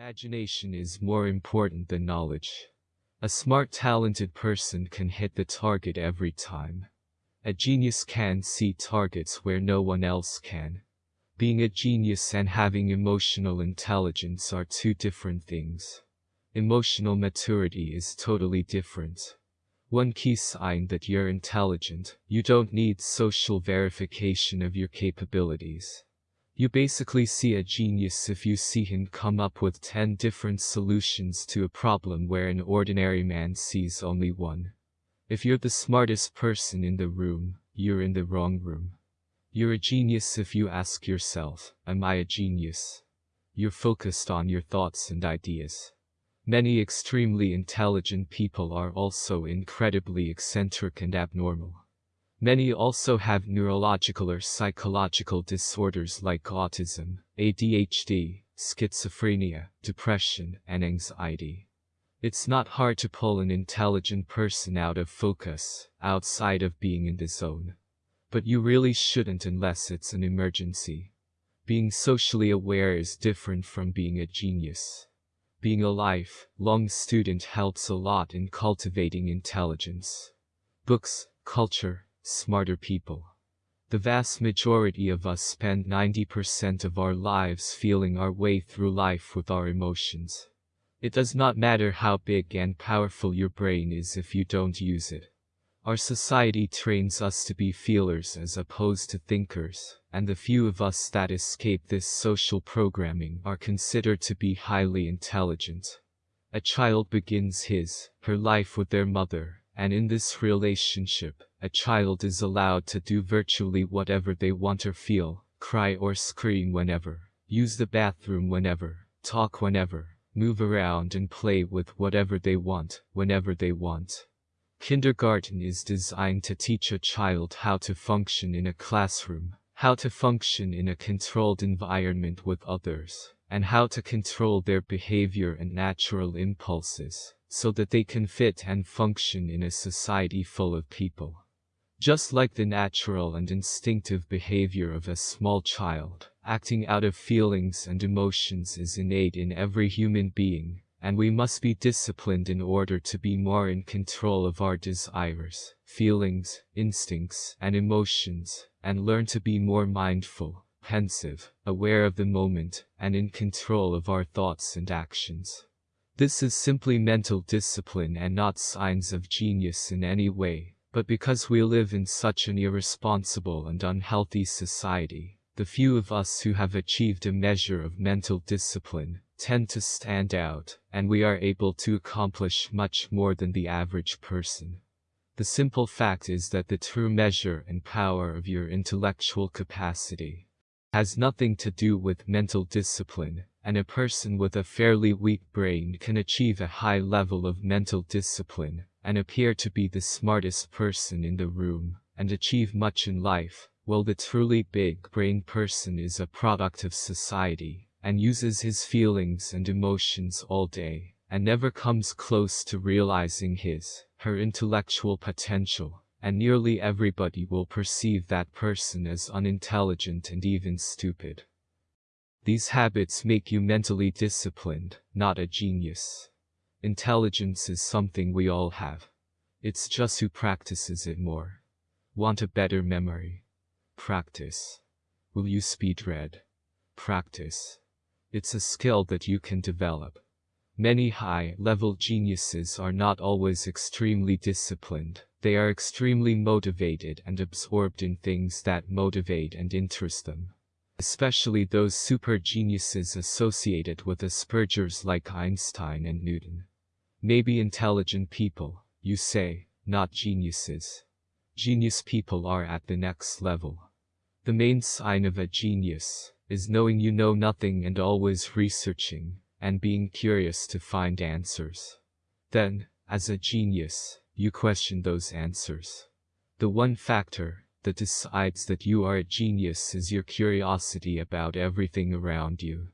Imagination is more important than knowledge. A smart talented person can hit the target every time. A genius can see targets where no one else can. Being a genius and having emotional intelligence are two different things. Emotional maturity is totally different. One key sign that you're intelligent, you don't need social verification of your capabilities. You basically see a genius if you see him come up with 10 different solutions to a problem where an ordinary man sees only one. If you're the smartest person in the room, you're in the wrong room. You're a genius if you ask yourself, am I a genius? You're focused on your thoughts and ideas. Many extremely intelligent people are also incredibly eccentric and abnormal. Many also have neurological or psychological disorders like autism, ADHD, schizophrenia, depression, and anxiety. It's not hard to pull an intelligent person out of focus, outside of being in the zone. But you really shouldn't unless it's an emergency. Being socially aware is different from being a genius. Being a lifelong student helps a lot in cultivating intelligence. Books, culture, smarter people. The vast majority of us spend 90% of our lives feeling our way through life with our emotions. It does not matter how big and powerful your brain is if you don't use it. Our society trains us to be feelers as opposed to thinkers, and the few of us that escape this social programming are considered to be highly intelligent. A child begins his, her life with their mother, and in this relationship, a child is allowed to do virtually whatever they want or feel, cry or scream whenever, use the bathroom whenever, talk whenever, move around and play with whatever they want, whenever they want. Kindergarten is designed to teach a child how to function in a classroom, how to function in a controlled environment with others, and how to control their behavior and natural impulses so that they can fit and function in a society full of people. Just like the natural and instinctive behavior of a small child, acting out of feelings and emotions is innate in every human being, and we must be disciplined in order to be more in control of our desires, feelings, instincts, and emotions, and learn to be more mindful, pensive, aware of the moment, and in control of our thoughts and actions. This is simply mental discipline and not signs of genius in any way, but because we live in such an irresponsible and unhealthy society, the few of us who have achieved a measure of mental discipline tend to stand out, and we are able to accomplish much more than the average person. The simple fact is that the true measure and power of your intellectual capacity has nothing to do with mental discipline, and a person with a fairly weak brain can achieve a high level of mental discipline, and appear to be the smartest person in the room, and achieve much in life, while the truly big-brained person is a product of society, and uses his feelings and emotions all day, and never comes close to realizing his, her intellectual potential, and nearly everybody will perceive that person as unintelligent and even stupid. These habits make you mentally disciplined, not a genius. Intelligence is something we all have. It's just who practices it more. Want a better memory? Practice. Will you speed read? Practice. It's a skill that you can develop. Many high-level geniuses are not always extremely disciplined. They are extremely motivated and absorbed in things that motivate and interest them especially those super geniuses associated with Asperger's like Einstein and Newton. Maybe intelligent people, you say, not geniuses. Genius people are at the next level. The main sign of a genius is knowing you know nothing and always researching and being curious to find answers. Then, as a genius, you question those answers. The one factor that decides that you are a genius is your curiosity about everything around you.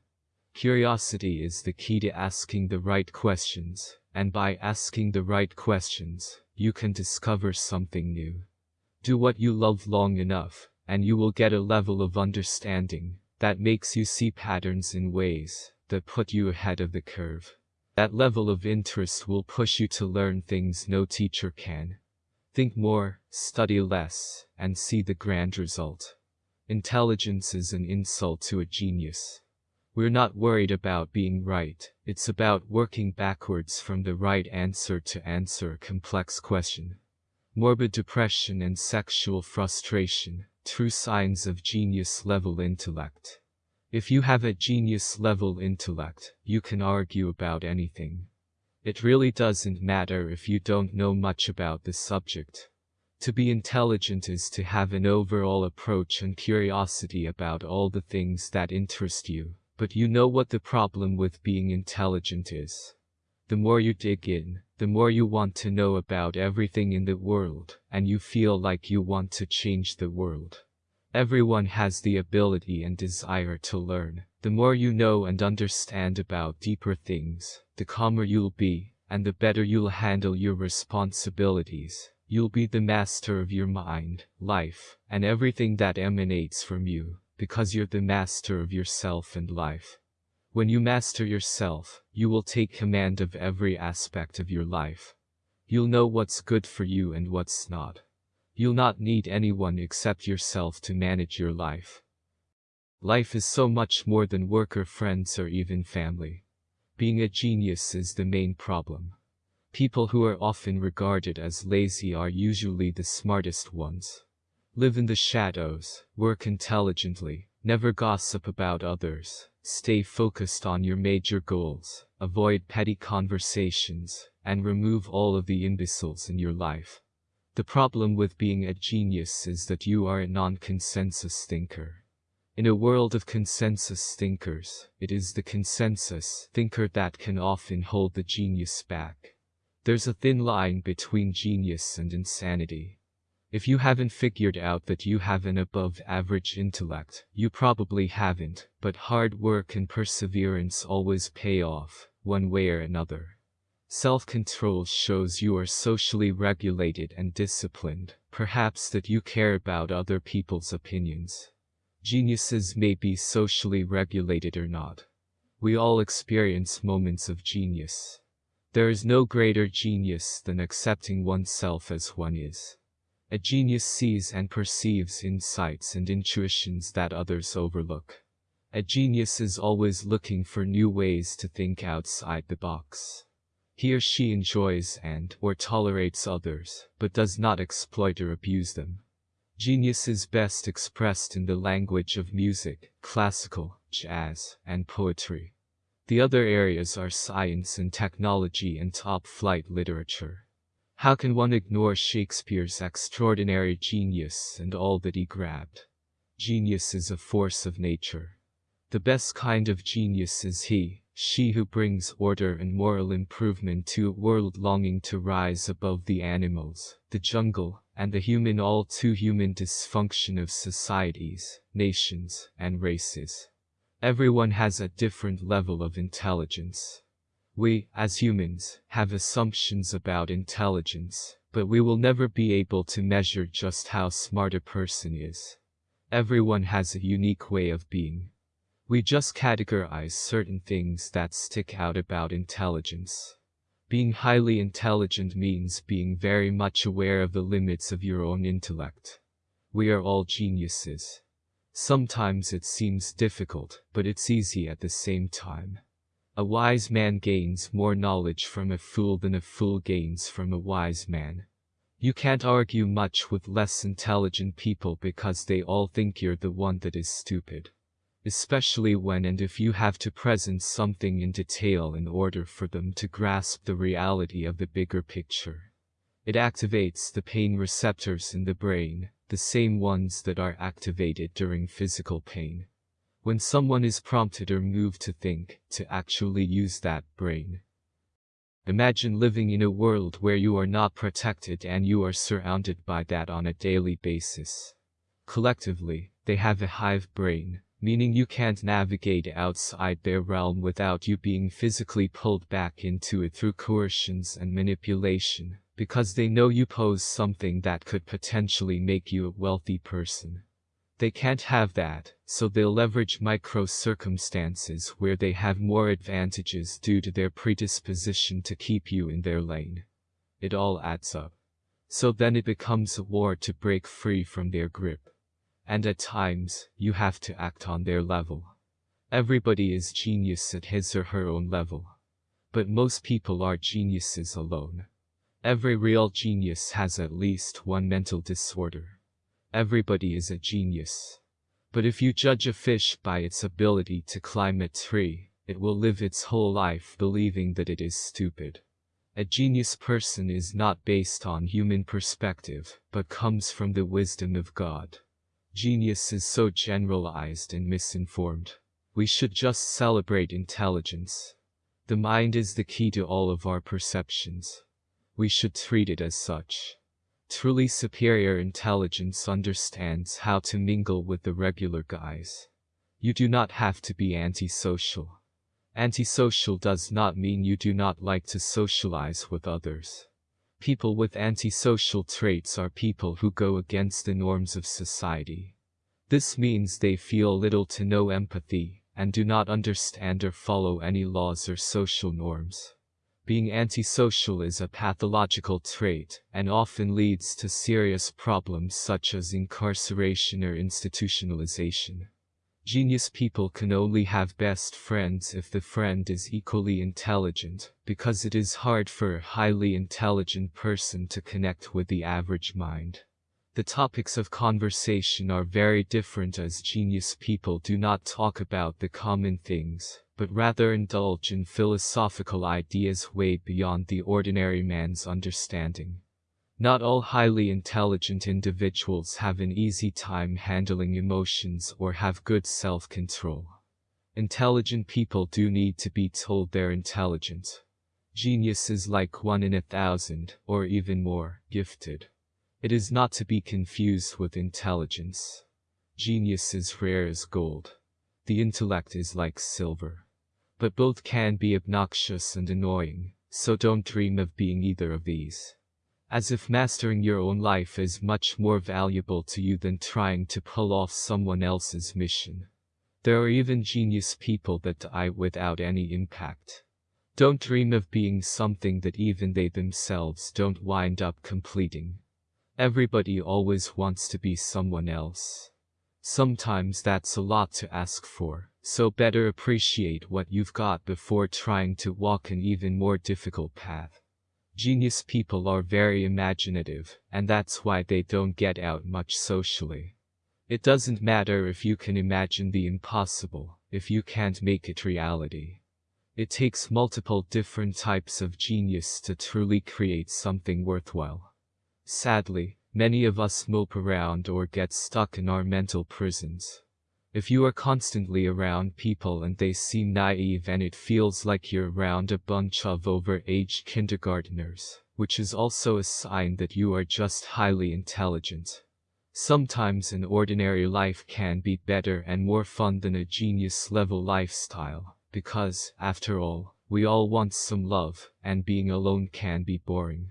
Curiosity is the key to asking the right questions, and by asking the right questions, you can discover something new. Do what you love long enough, and you will get a level of understanding that makes you see patterns in ways that put you ahead of the curve. That level of interest will push you to learn things no teacher can. Think more, study less, and see the grand result. Intelligence is an insult to a genius. We're not worried about being right, it's about working backwards from the right answer to answer a complex question. Morbid depression and sexual frustration, true signs of genius level intellect. If you have a genius level intellect, you can argue about anything. It really doesn't matter if you don't know much about the subject. To be intelligent is to have an overall approach and curiosity about all the things that interest you, but you know what the problem with being intelligent is. The more you dig in, the more you want to know about everything in the world, and you feel like you want to change the world. Everyone has the ability and desire to learn. The more you know and understand about deeper things, the calmer you'll be, and the better you'll handle your responsibilities. You'll be the master of your mind, life, and everything that emanates from you, because you're the master of yourself and life. When you master yourself, you will take command of every aspect of your life. You'll know what's good for you and what's not. You'll not need anyone except yourself to manage your life. Life is so much more than work or friends or even family. Being a genius is the main problem. People who are often regarded as lazy are usually the smartest ones. Live in the shadows, work intelligently, never gossip about others, stay focused on your major goals, avoid petty conversations, and remove all of the imbeciles in your life. The problem with being a genius is that you are a non-consensus thinker. In a world of consensus thinkers, it is the consensus thinker that can often hold the genius back. There's a thin line between genius and insanity. If you haven't figured out that you have an above average intellect, you probably haven't, but hard work and perseverance always pay off, one way or another. Self-control shows you are socially regulated and disciplined, perhaps that you care about other people's opinions. Geniuses may be socially regulated or not. We all experience moments of genius. There is no greater genius than accepting oneself as one is. A genius sees and perceives insights and intuitions that others overlook. A genius is always looking for new ways to think outside the box. He or she enjoys and or tolerates others, but does not exploit or abuse them. Genius is best expressed in the language of music, classical, jazz, and poetry. The other areas are science and technology and top-flight literature. How can one ignore Shakespeare's extraordinary genius and all that he grabbed? Genius is a force of nature. The best kind of genius is he, she who brings order and moral improvement to a world longing to rise above the animals, the jungle, and the human all too human dysfunction of societies, nations, and races. Everyone has a different level of intelligence. We, as humans, have assumptions about intelligence, but we will never be able to measure just how smart a person is. Everyone has a unique way of being. We just categorize certain things that stick out about intelligence. Being highly intelligent means being very much aware of the limits of your own intellect. We are all geniuses. Sometimes it seems difficult, but it's easy at the same time. A wise man gains more knowledge from a fool than a fool gains from a wise man. You can't argue much with less intelligent people because they all think you're the one that is stupid especially when and if you have to present something in detail in order for them to grasp the reality of the bigger picture. It activates the pain receptors in the brain, the same ones that are activated during physical pain. When someone is prompted or moved to think, to actually use that brain. Imagine living in a world where you are not protected and you are surrounded by that on a daily basis. Collectively, they have a hive brain, meaning you can't navigate outside their realm without you being physically pulled back into it through coercions and manipulation, because they know you pose something that could potentially make you a wealthy person. They can't have that, so they'll leverage micro circumstances where they have more advantages due to their predisposition to keep you in their lane. It all adds up. So then it becomes a war to break free from their grip. And at times, you have to act on their level. Everybody is genius at his or her own level. But most people are geniuses alone. Every real genius has at least one mental disorder. Everybody is a genius. But if you judge a fish by its ability to climb a tree, it will live its whole life believing that it is stupid. A genius person is not based on human perspective, but comes from the wisdom of God. Genius is so generalized and misinformed. We should just celebrate intelligence. The mind is the key to all of our perceptions. We should treat it as such. Truly superior intelligence understands how to mingle with the regular guys. You do not have to be antisocial. Antisocial does not mean you do not like to socialize with others. People with antisocial traits are people who go against the norms of society. This means they feel little to no empathy, and do not understand or follow any laws or social norms. Being antisocial is a pathological trait, and often leads to serious problems such as incarceration or institutionalization. Genius people can only have best friends if the friend is equally intelligent, because it is hard for a highly intelligent person to connect with the average mind. The topics of conversation are very different as genius people do not talk about the common things, but rather indulge in philosophical ideas way beyond the ordinary man's understanding. Not all highly intelligent individuals have an easy time handling emotions or have good self-control. Intelligent people do need to be told they're intelligent. Genius is like one in a thousand, or even more, gifted. It is not to be confused with intelligence. Genius is rare as gold. The intellect is like silver. But both can be obnoxious and annoying, so don't dream of being either of these. As if mastering your own life is much more valuable to you than trying to pull off someone else's mission. There are even genius people that die without any impact. Don't dream of being something that even they themselves don't wind up completing. Everybody always wants to be someone else. Sometimes that's a lot to ask for, so better appreciate what you've got before trying to walk an even more difficult path. Genius people are very imaginative, and that's why they don't get out much socially. It doesn't matter if you can imagine the impossible, if you can't make it reality. It takes multiple different types of genius to truly create something worthwhile. Sadly, many of us mope around or get stuck in our mental prisons. If you are constantly around people and they seem naive and it feels like you're around a bunch of over-aged kindergarteners, which is also a sign that you are just highly intelligent. Sometimes an ordinary life can be better and more fun than a genius-level lifestyle, because, after all, we all want some love, and being alone can be boring.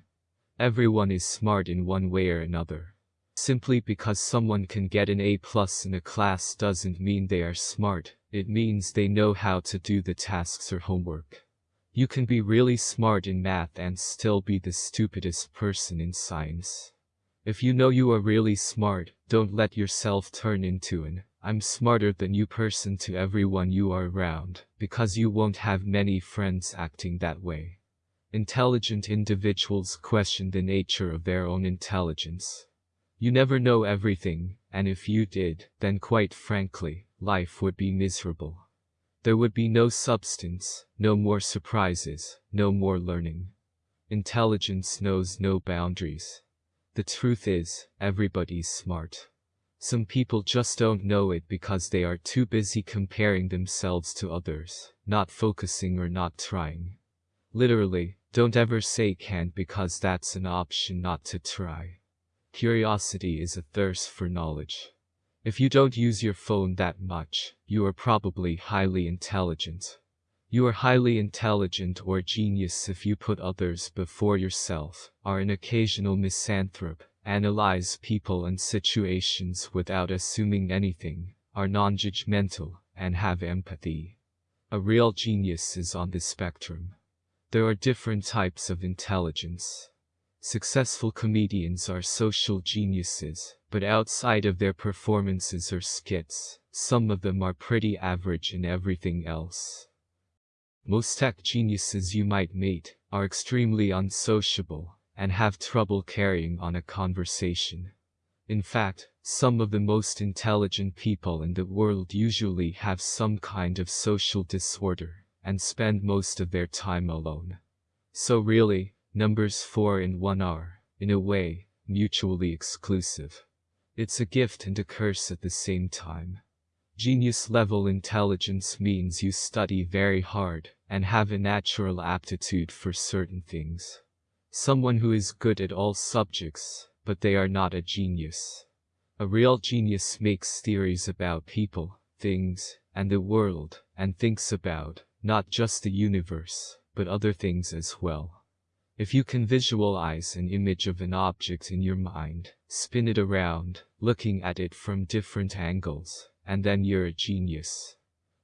Everyone is smart in one way or another. Simply because someone can get an A plus in a class doesn't mean they are smart, it means they know how to do the tasks or homework. You can be really smart in math and still be the stupidest person in science. If you know you are really smart, don't let yourself turn into an I'm smarter than you person to everyone you are around, because you won't have many friends acting that way. Intelligent individuals question the nature of their own intelligence. You never know everything, and if you did, then quite frankly, life would be miserable. There would be no substance, no more surprises, no more learning. Intelligence knows no boundaries. The truth is, everybody's smart. Some people just don't know it because they are too busy comparing themselves to others, not focusing or not trying. Literally, don't ever say can't because that's an option not to try. Curiosity is a thirst for knowledge. If you don't use your phone that much, you are probably highly intelligent. You are highly intelligent or genius if you put others before yourself, are an occasional misanthrope, analyze people and situations without assuming anything, are non-judgmental, and have empathy. A real genius is on this spectrum. There are different types of intelligence. Successful comedians are social geniuses, but outside of their performances or skits, some of them are pretty average in everything else. Most tech geniuses you might meet are extremely unsociable and have trouble carrying on a conversation. In fact, some of the most intelligent people in the world usually have some kind of social disorder and spend most of their time alone. So really, numbers 4 and 1 are, in a way, mutually exclusive. It's a gift and a curse at the same time. Genius level intelligence means you study very hard and have a natural aptitude for certain things. Someone who is good at all subjects, but they are not a genius. A real genius makes theories about people, things, and the world, and thinks about, not just the universe, but other things as well. If you can visualize an image of an object in your mind, spin it around, looking at it from different angles, and then you're a genius.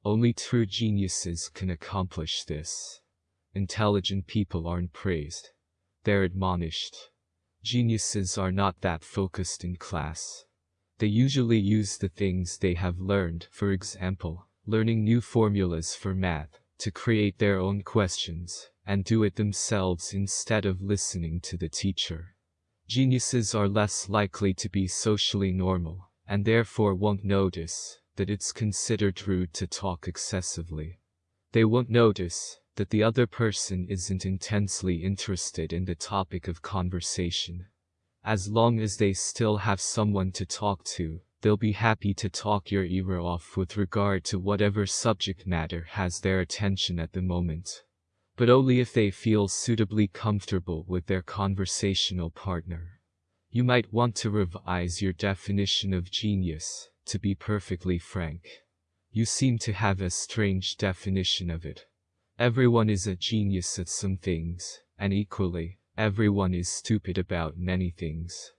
Only true geniuses can accomplish this. Intelligent people aren't praised. They're admonished. Geniuses are not that focused in class. They usually use the things they have learned, for example, learning new formulas for math, to create their own questions, and do it themselves instead of listening to the teacher. Geniuses are less likely to be socially normal, and therefore won't notice that it's considered rude to talk excessively. They won't notice that the other person isn't intensely interested in the topic of conversation. As long as they still have someone to talk to, they'll be happy to talk your ear off with regard to whatever subject matter has their attention at the moment. But only if they feel suitably comfortable with their conversational partner. You might want to revise your definition of genius, to be perfectly frank. You seem to have a strange definition of it. Everyone is a genius at some things, and equally, everyone is stupid about many things.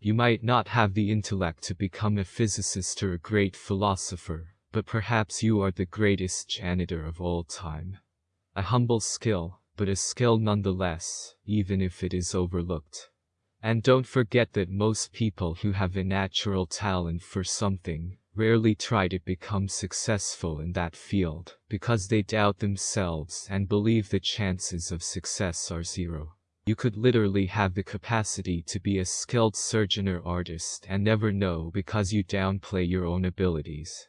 You might not have the intellect to become a physicist or a great philosopher, but perhaps you are the greatest janitor of all time. A humble skill, but a skill nonetheless, even if it is overlooked. And don't forget that most people who have a natural talent for something rarely try to become successful in that field because they doubt themselves and believe the chances of success are zero. You could literally have the capacity to be a skilled surgeon or artist and never know because you downplay your own abilities.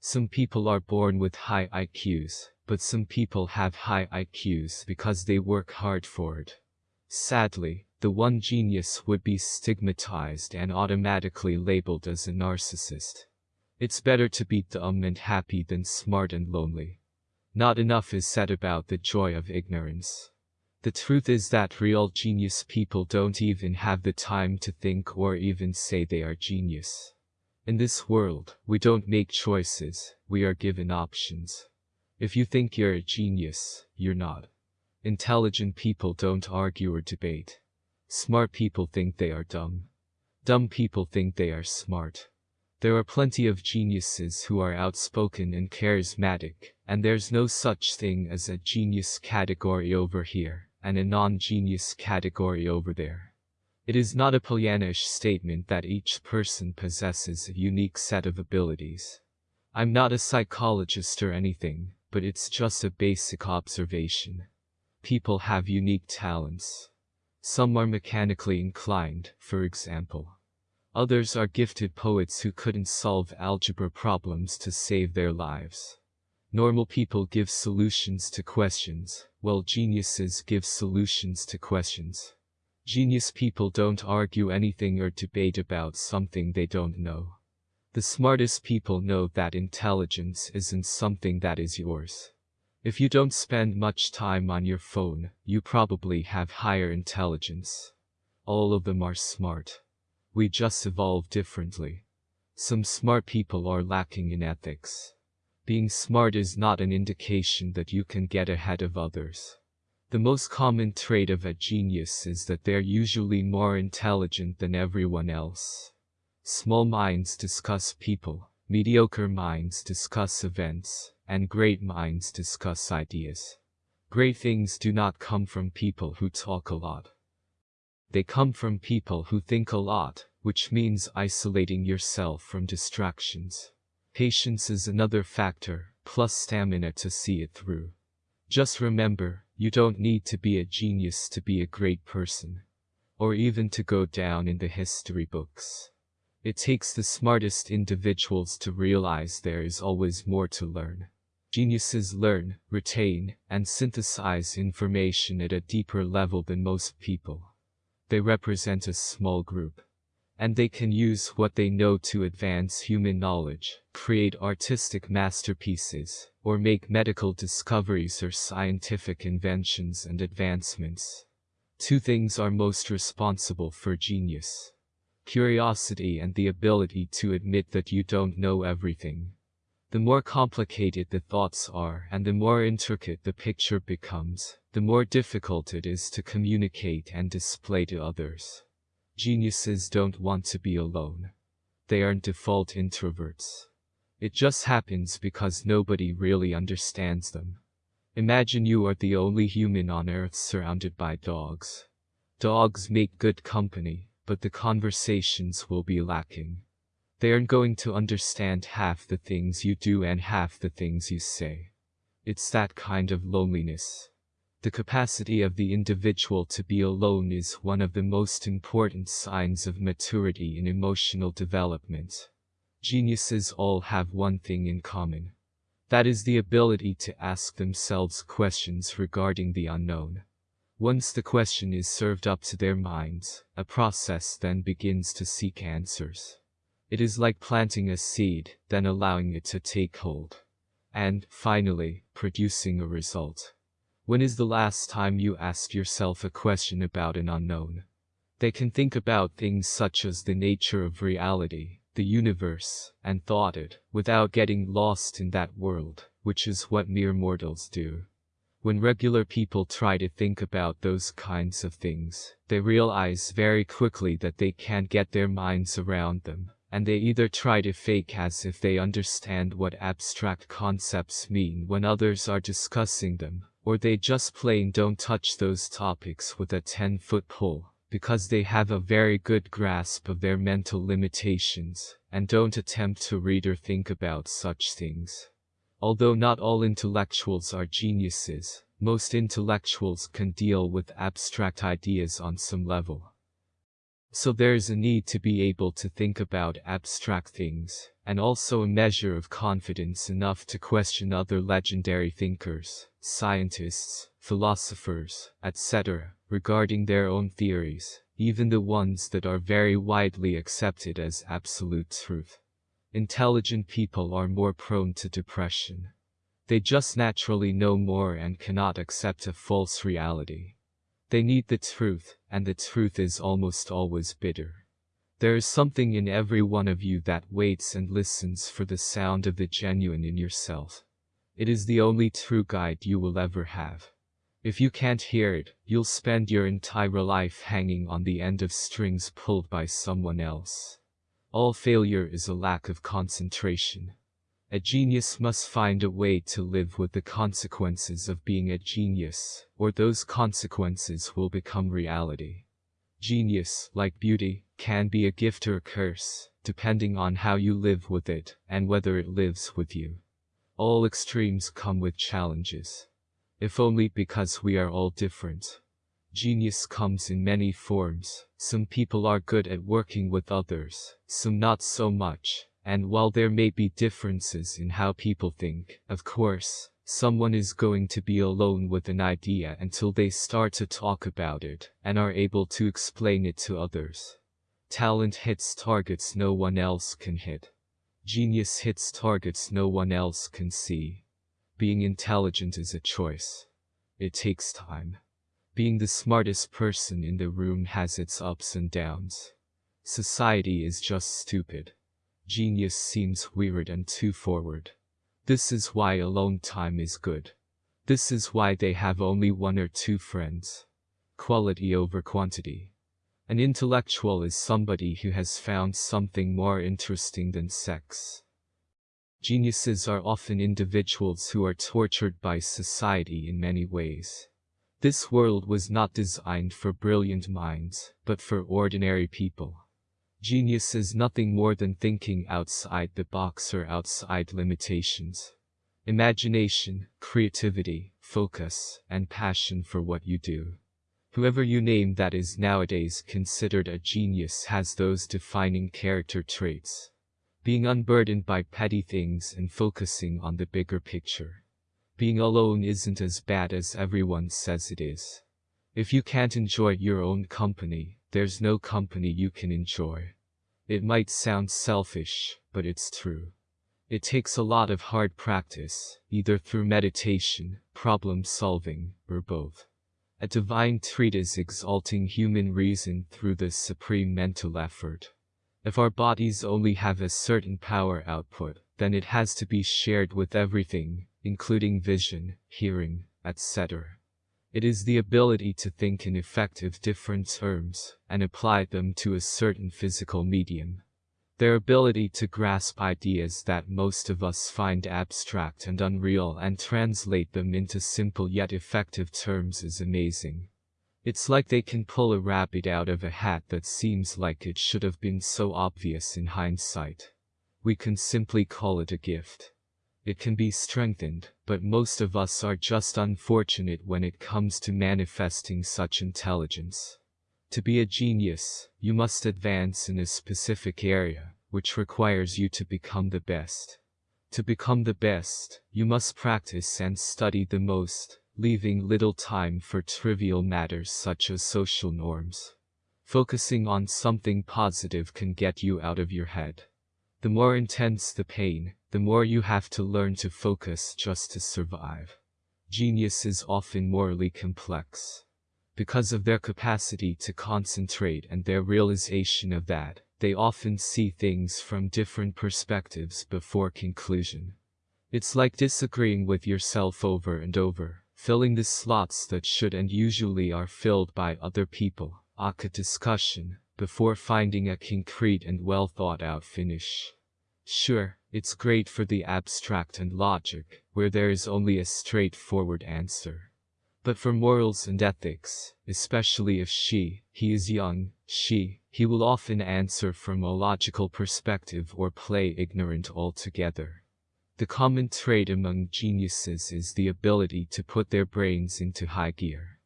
Some people are born with high IQs, but some people have high IQs because they work hard for it. Sadly, the one genius would be stigmatized and automatically labeled as a narcissist. It's better to be dumb and happy than smart and lonely. Not enough is said about the joy of ignorance. The truth is that real genius people don't even have the time to think or even say they are genius. In this world, we don't make choices, we are given options. If you think you're a genius, you're not. Intelligent people don't argue or debate. Smart people think they are dumb. Dumb people think they are smart. There are plenty of geniuses who are outspoken and charismatic, and there's no such thing as a genius category over here, and a non-genius category over there. It is not a Pollyannish statement that each person possesses a unique set of abilities. I'm not a psychologist or anything, but it's just a basic observation. People have unique talents. Some are mechanically inclined, for example. Others are gifted poets who couldn't solve algebra problems to save their lives. Normal people give solutions to questions, while geniuses give solutions to questions. Genius people don't argue anything or debate about something they don't know. The smartest people know that intelligence isn't something that is yours. If you don't spend much time on your phone, you probably have higher intelligence. All of them are smart. We just evolve differently. Some smart people are lacking in ethics. Being smart is not an indication that you can get ahead of others. The most common trait of a genius is that they're usually more intelligent than everyone else. Small minds discuss people, mediocre minds discuss events, and great minds discuss ideas. Great things do not come from people who talk a lot. They come from people who think a lot, which means isolating yourself from distractions. Patience is another factor, plus stamina to see it through. Just remember, you don't need to be a genius to be a great person. Or even to go down in the history books. It takes the smartest individuals to realize there is always more to learn. Geniuses learn, retain, and synthesize information at a deeper level than most people. They represent a small group and they can use what they know to advance human knowledge, create artistic masterpieces, or make medical discoveries or scientific inventions and advancements. Two things are most responsible for genius. Curiosity and the ability to admit that you don't know everything. The more complicated the thoughts are and the more intricate the picture becomes, the more difficult it is to communicate and display to others. Geniuses don't want to be alone. They aren't default introverts. It just happens because nobody really understands them. Imagine you are the only human on earth surrounded by dogs. Dogs make good company, but the conversations will be lacking. They aren't going to understand half the things you do and half the things you say. It's that kind of loneliness. The capacity of the individual to be alone is one of the most important signs of maturity in emotional development. Geniuses all have one thing in common. That is the ability to ask themselves questions regarding the unknown. Once the question is served up to their minds, a process then begins to seek answers. It is like planting a seed, then allowing it to take hold. And, finally, producing a result. When is the last time you asked yourself a question about an unknown? They can think about things such as the nature of reality, the universe, and thought it, without getting lost in that world, which is what mere mortals do. When regular people try to think about those kinds of things, they realize very quickly that they can't get their minds around them, and they either try to fake as if they understand what abstract concepts mean when others are discussing them, or they just plain don't touch those topics with a 10-foot pole, because they have a very good grasp of their mental limitations, and don't attempt to read or think about such things. Although not all intellectuals are geniuses, most intellectuals can deal with abstract ideas on some level. So there is a need to be able to think about abstract things, and also a measure of confidence enough to question other legendary thinkers, scientists, philosophers, etc., regarding their own theories, even the ones that are very widely accepted as absolute truth. Intelligent people are more prone to depression. They just naturally know more and cannot accept a false reality. They need the truth, and the truth is almost always bitter. There is something in every one of you that waits and listens for the sound of the genuine in yourself. It is the only true guide you will ever have. If you can't hear it, you'll spend your entire life hanging on the end of strings pulled by someone else. All failure is a lack of concentration. A genius must find a way to live with the consequences of being a genius, or those consequences will become reality. Genius, like beauty, can be a gift or a curse, depending on how you live with it, and whether it lives with you. All extremes come with challenges. If only because we are all different. Genius comes in many forms, some people are good at working with others, some not so much, and while there may be differences in how people think, of course, someone is going to be alone with an idea until they start to talk about it and are able to explain it to others. Talent hits targets no one else can hit. Genius hits targets no one else can see. Being intelligent is a choice. It takes time. Being the smartest person in the room has its ups and downs. Society is just stupid. Genius seems weird and too forward. This is why alone time is good. This is why they have only one or two friends. Quality over quantity. An intellectual is somebody who has found something more interesting than sex. Geniuses are often individuals who are tortured by society in many ways. This world was not designed for brilliant minds, but for ordinary people. Genius is nothing more than thinking outside the box or outside limitations. Imagination, creativity, focus, and passion for what you do. Whoever you name that is nowadays considered a genius has those defining character traits. Being unburdened by petty things and focusing on the bigger picture. Being alone isn't as bad as everyone says it is. If you can't enjoy your own company, there's no company you can enjoy. It might sound selfish, but it's true. It takes a lot of hard practice, either through meditation, problem solving, or both. A divine treatise exalting human reason through this supreme mental effort. If our bodies only have a certain power output, then it has to be shared with everything, including vision, hearing, etc. It is the ability to think in effective different terms and apply them to a certain physical medium. Their ability to grasp ideas that most of us find abstract and unreal and translate them into simple yet effective terms is amazing. It's like they can pull a rabbit out of a hat that seems like it should have been so obvious in hindsight. We can simply call it a gift. It can be strengthened, but most of us are just unfortunate when it comes to manifesting such intelligence. To be a genius, you must advance in a specific area, which requires you to become the best. To become the best, you must practice and study the most, leaving little time for trivial matters such as social norms. Focusing on something positive can get you out of your head. The more intense the pain, the more you have to learn to focus just to survive. Genius is often morally complex. Because of their capacity to concentrate and their realization of that, they often see things from different perspectives before conclusion. It's like disagreeing with yourself over and over, filling the slots that should and usually are filled by other people, aka discussion, before finding a concrete and well thought out finish. Sure, it's great for the abstract and logic, where there is only a straightforward answer. But for morals and ethics, especially if she, he is young, she, he will often answer from a logical perspective or play ignorant altogether. The common trait among geniuses is the ability to put their brains into high gear.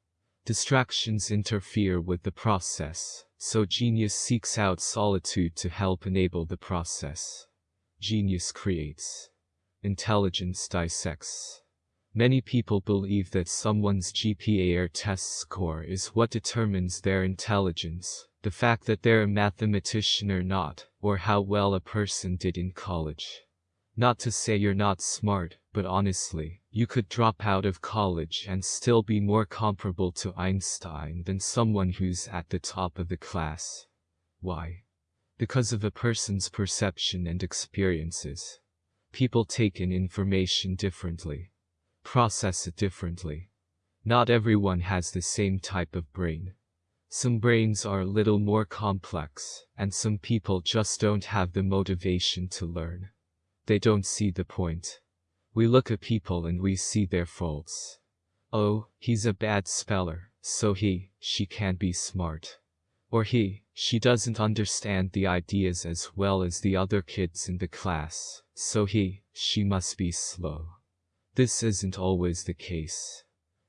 Distractions interfere with the process, so genius seeks out solitude to help enable the process. Genius creates. Intelligence dissects. Many people believe that someone's GPA or test score is what determines their intelligence, the fact that they're a mathematician or not, or how well a person did in college. Not to say you're not smart, but honestly, you could drop out of college and still be more comparable to Einstein than someone who's at the top of the class. Why? Because of a person's perception and experiences. People take in information differently. Process it differently. Not everyone has the same type of brain. Some brains are a little more complex, and some people just don't have the motivation to learn. They don't see the point. We look at people and we see their faults. Oh, he's a bad speller, so he, she can't be smart. Or he, she doesn't understand the ideas as well as the other kids in the class, so he, she must be slow. This isn't always the case.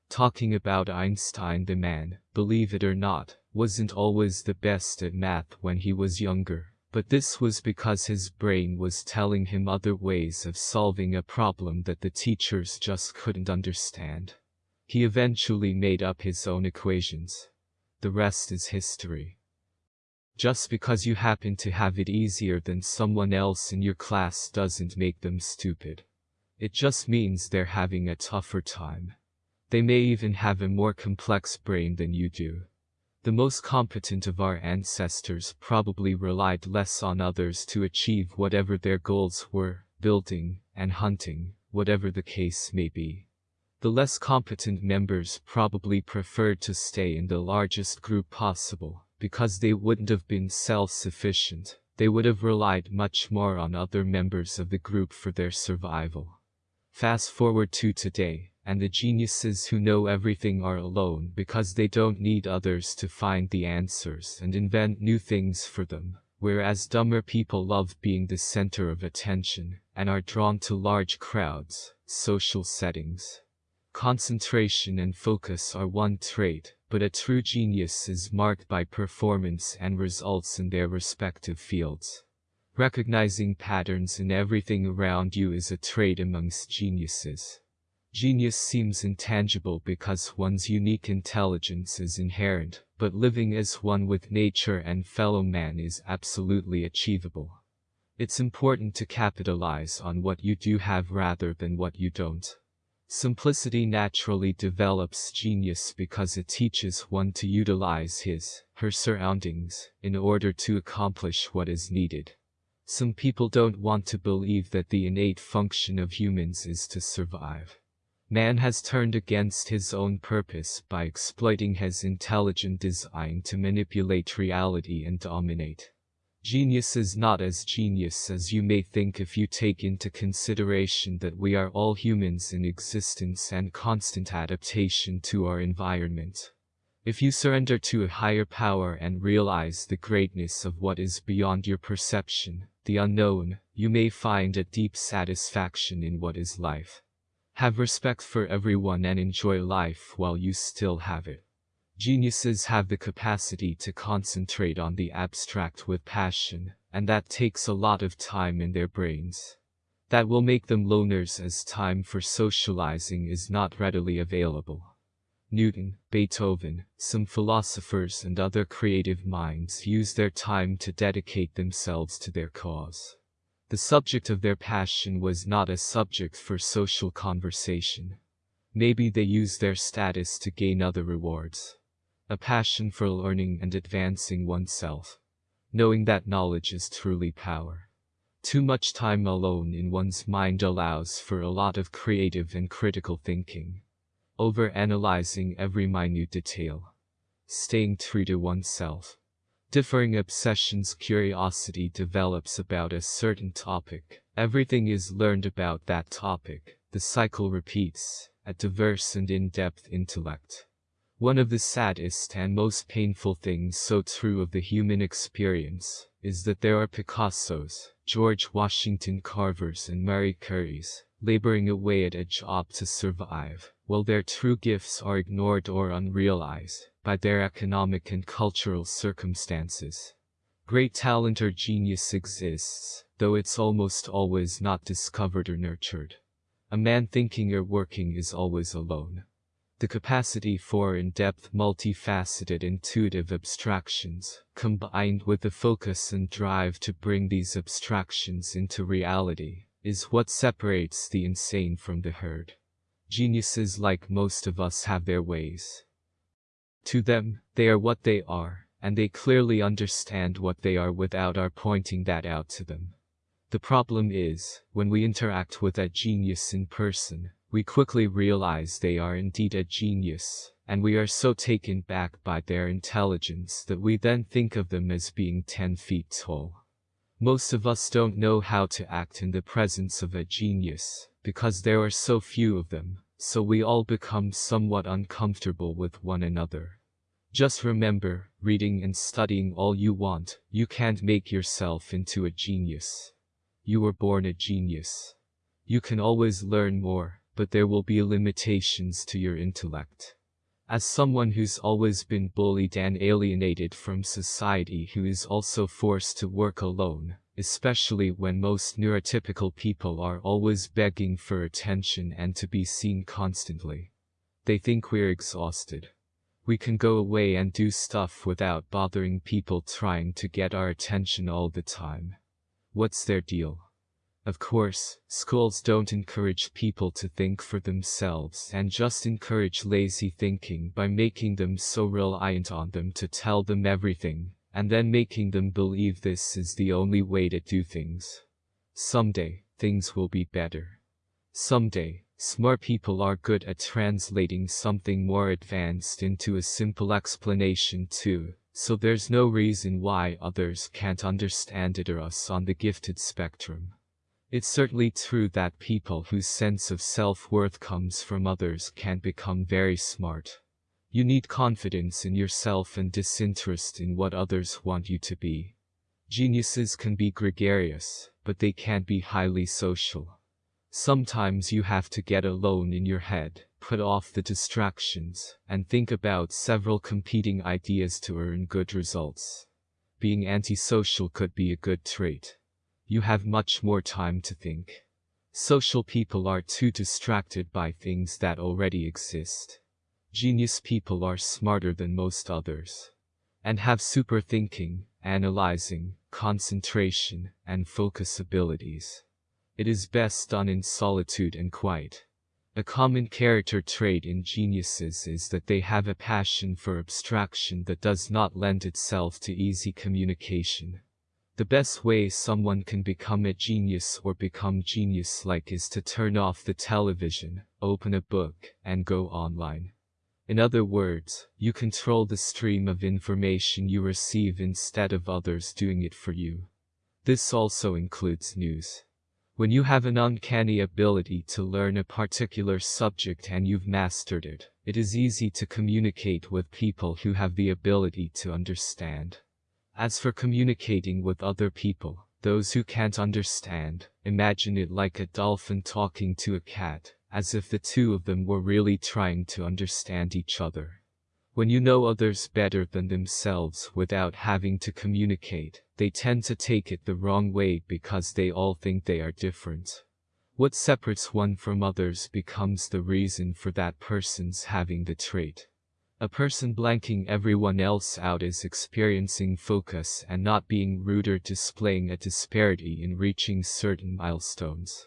Talking about Einstein the man, believe it or not, wasn't always the best at math when he was younger. But this was because his brain was telling him other ways of solving a problem that the teachers just couldn't understand. He eventually made up his own equations. The rest is history. Just because you happen to have it easier than someone else in your class doesn't make them stupid. It just means they're having a tougher time. They may even have a more complex brain than you do. The most competent of our ancestors probably relied less on others to achieve whatever their goals were, building and hunting, whatever the case may be. The less competent members probably preferred to stay in the largest group possible, because they wouldn't have been self-sufficient. They would have relied much more on other members of the group for their survival. Fast forward to today, and the geniuses who know everything are alone because they don't need others to find the answers and invent new things for them, whereas dumber people love being the center of attention and are drawn to large crowds, social settings. Concentration and focus are one trait, but a true genius is marked by performance and results in their respective fields. Recognizing patterns in everything around you is a trait amongst geniuses. Genius seems intangible because one's unique intelligence is inherent, but living as one with nature and fellow man is absolutely achievable. It's important to capitalize on what you do have rather than what you don't. Simplicity naturally develops genius because it teaches one to utilize his, her surroundings, in order to accomplish what is needed. Some people don't want to believe that the innate function of humans is to survive. Man has turned against his own purpose by exploiting his intelligent design to manipulate reality and dominate. Genius is not as genius as you may think if you take into consideration that we are all humans in existence and constant adaptation to our environment. If you surrender to a higher power and realize the greatness of what is beyond your perception, the unknown, you may find a deep satisfaction in what is life. Have respect for everyone and enjoy life while you still have it. Geniuses have the capacity to concentrate on the abstract with passion, and that takes a lot of time in their brains. That will make them loners as time for socializing is not readily available. Newton, Beethoven, some philosophers and other creative minds use their time to dedicate themselves to their cause. The subject of their passion was not a subject for social conversation. Maybe they used their status to gain other rewards a passion for learning and advancing oneself, knowing that knowledge is truly power. Too much time alone in one's mind allows for a lot of creative and critical thinking, over-analyzing every minute detail, staying true to oneself. Differing obsessions curiosity develops about a certain topic. Everything is learned about that topic. The cycle repeats, a diverse and in-depth intellect. One of the saddest and most painful things so true of the human experience is that there are Picassos, George Washington Carvers and Marie Curies, laboring away at a job to survive, while their true gifts are ignored or unrealized by their economic and cultural circumstances. Great talent or genius exists, though it's almost always not discovered or nurtured. A man thinking or working is always alone. The capacity for in-depth multifaceted intuitive abstractions, combined with the focus and drive to bring these abstractions into reality, is what separates the insane from the herd. Geniuses like most of us have their ways. To them, they are what they are, and they clearly understand what they are without our pointing that out to them. The problem is, when we interact with that genius in person, we quickly realize they are indeed a genius, and we are so taken back by their intelligence that we then think of them as being 10 feet tall. Most of us don't know how to act in the presence of a genius, because there are so few of them, so we all become somewhat uncomfortable with one another. Just remember, reading and studying all you want, you can't make yourself into a genius. You were born a genius. You can always learn more, but there will be limitations to your intellect. As someone who's always been bullied and alienated from society who is also forced to work alone, especially when most neurotypical people are always begging for attention and to be seen constantly. They think we're exhausted. We can go away and do stuff without bothering people trying to get our attention all the time. What's their deal? Of course, schools don't encourage people to think for themselves and just encourage lazy thinking by making them so reliant on them to tell them everything, and then making them believe this is the only way to do things. Someday, things will be better. Someday, Smart people are good at translating something more advanced into a simple explanation too, so there's no reason why others can't understand it or us on the gifted spectrum. It's certainly true that people whose sense of self-worth comes from others can become very smart. You need confidence in yourself and disinterest in what others want you to be. Geniuses can be gregarious, but they can't be highly social. Sometimes you have to get alone in your head, put off the distractions, and think about several competing ideas to earn good results. Being antisocial could be a good trait. You have much more time to think. Social people are too distracted by things that already exist. Genius people are smarter than most others. And have super thinking, analyzing, concentration, and focus abilities. It is best done in solitude and quiet. A common character trait in geniuses is that they have a passion for abstraction that does not lend itself to easy communication. The best way someone can become a genius or become genius-like is to turn off the television, open a book, and go online. In other words, you control the stream of information you receive instead of others doing it for you. This also includes news. When you have an uncanny ability to learn a particular subject and you've mastered it, it is easy to communicate with people who have the ability to understand. As for communicating with other people, those who can't understand, imagine it like a dolphin talking to a cat, as if the two of them were really trying to understand each other. When you know others better than themselves without having to communicate, they tend to take it the wrong way because they all think they are different. What separates one from others becomes the reason for that person's having the trait. A person blanking everyone else out is experiencing focus and not being rude or displaying a disparity in reaching certain milestones.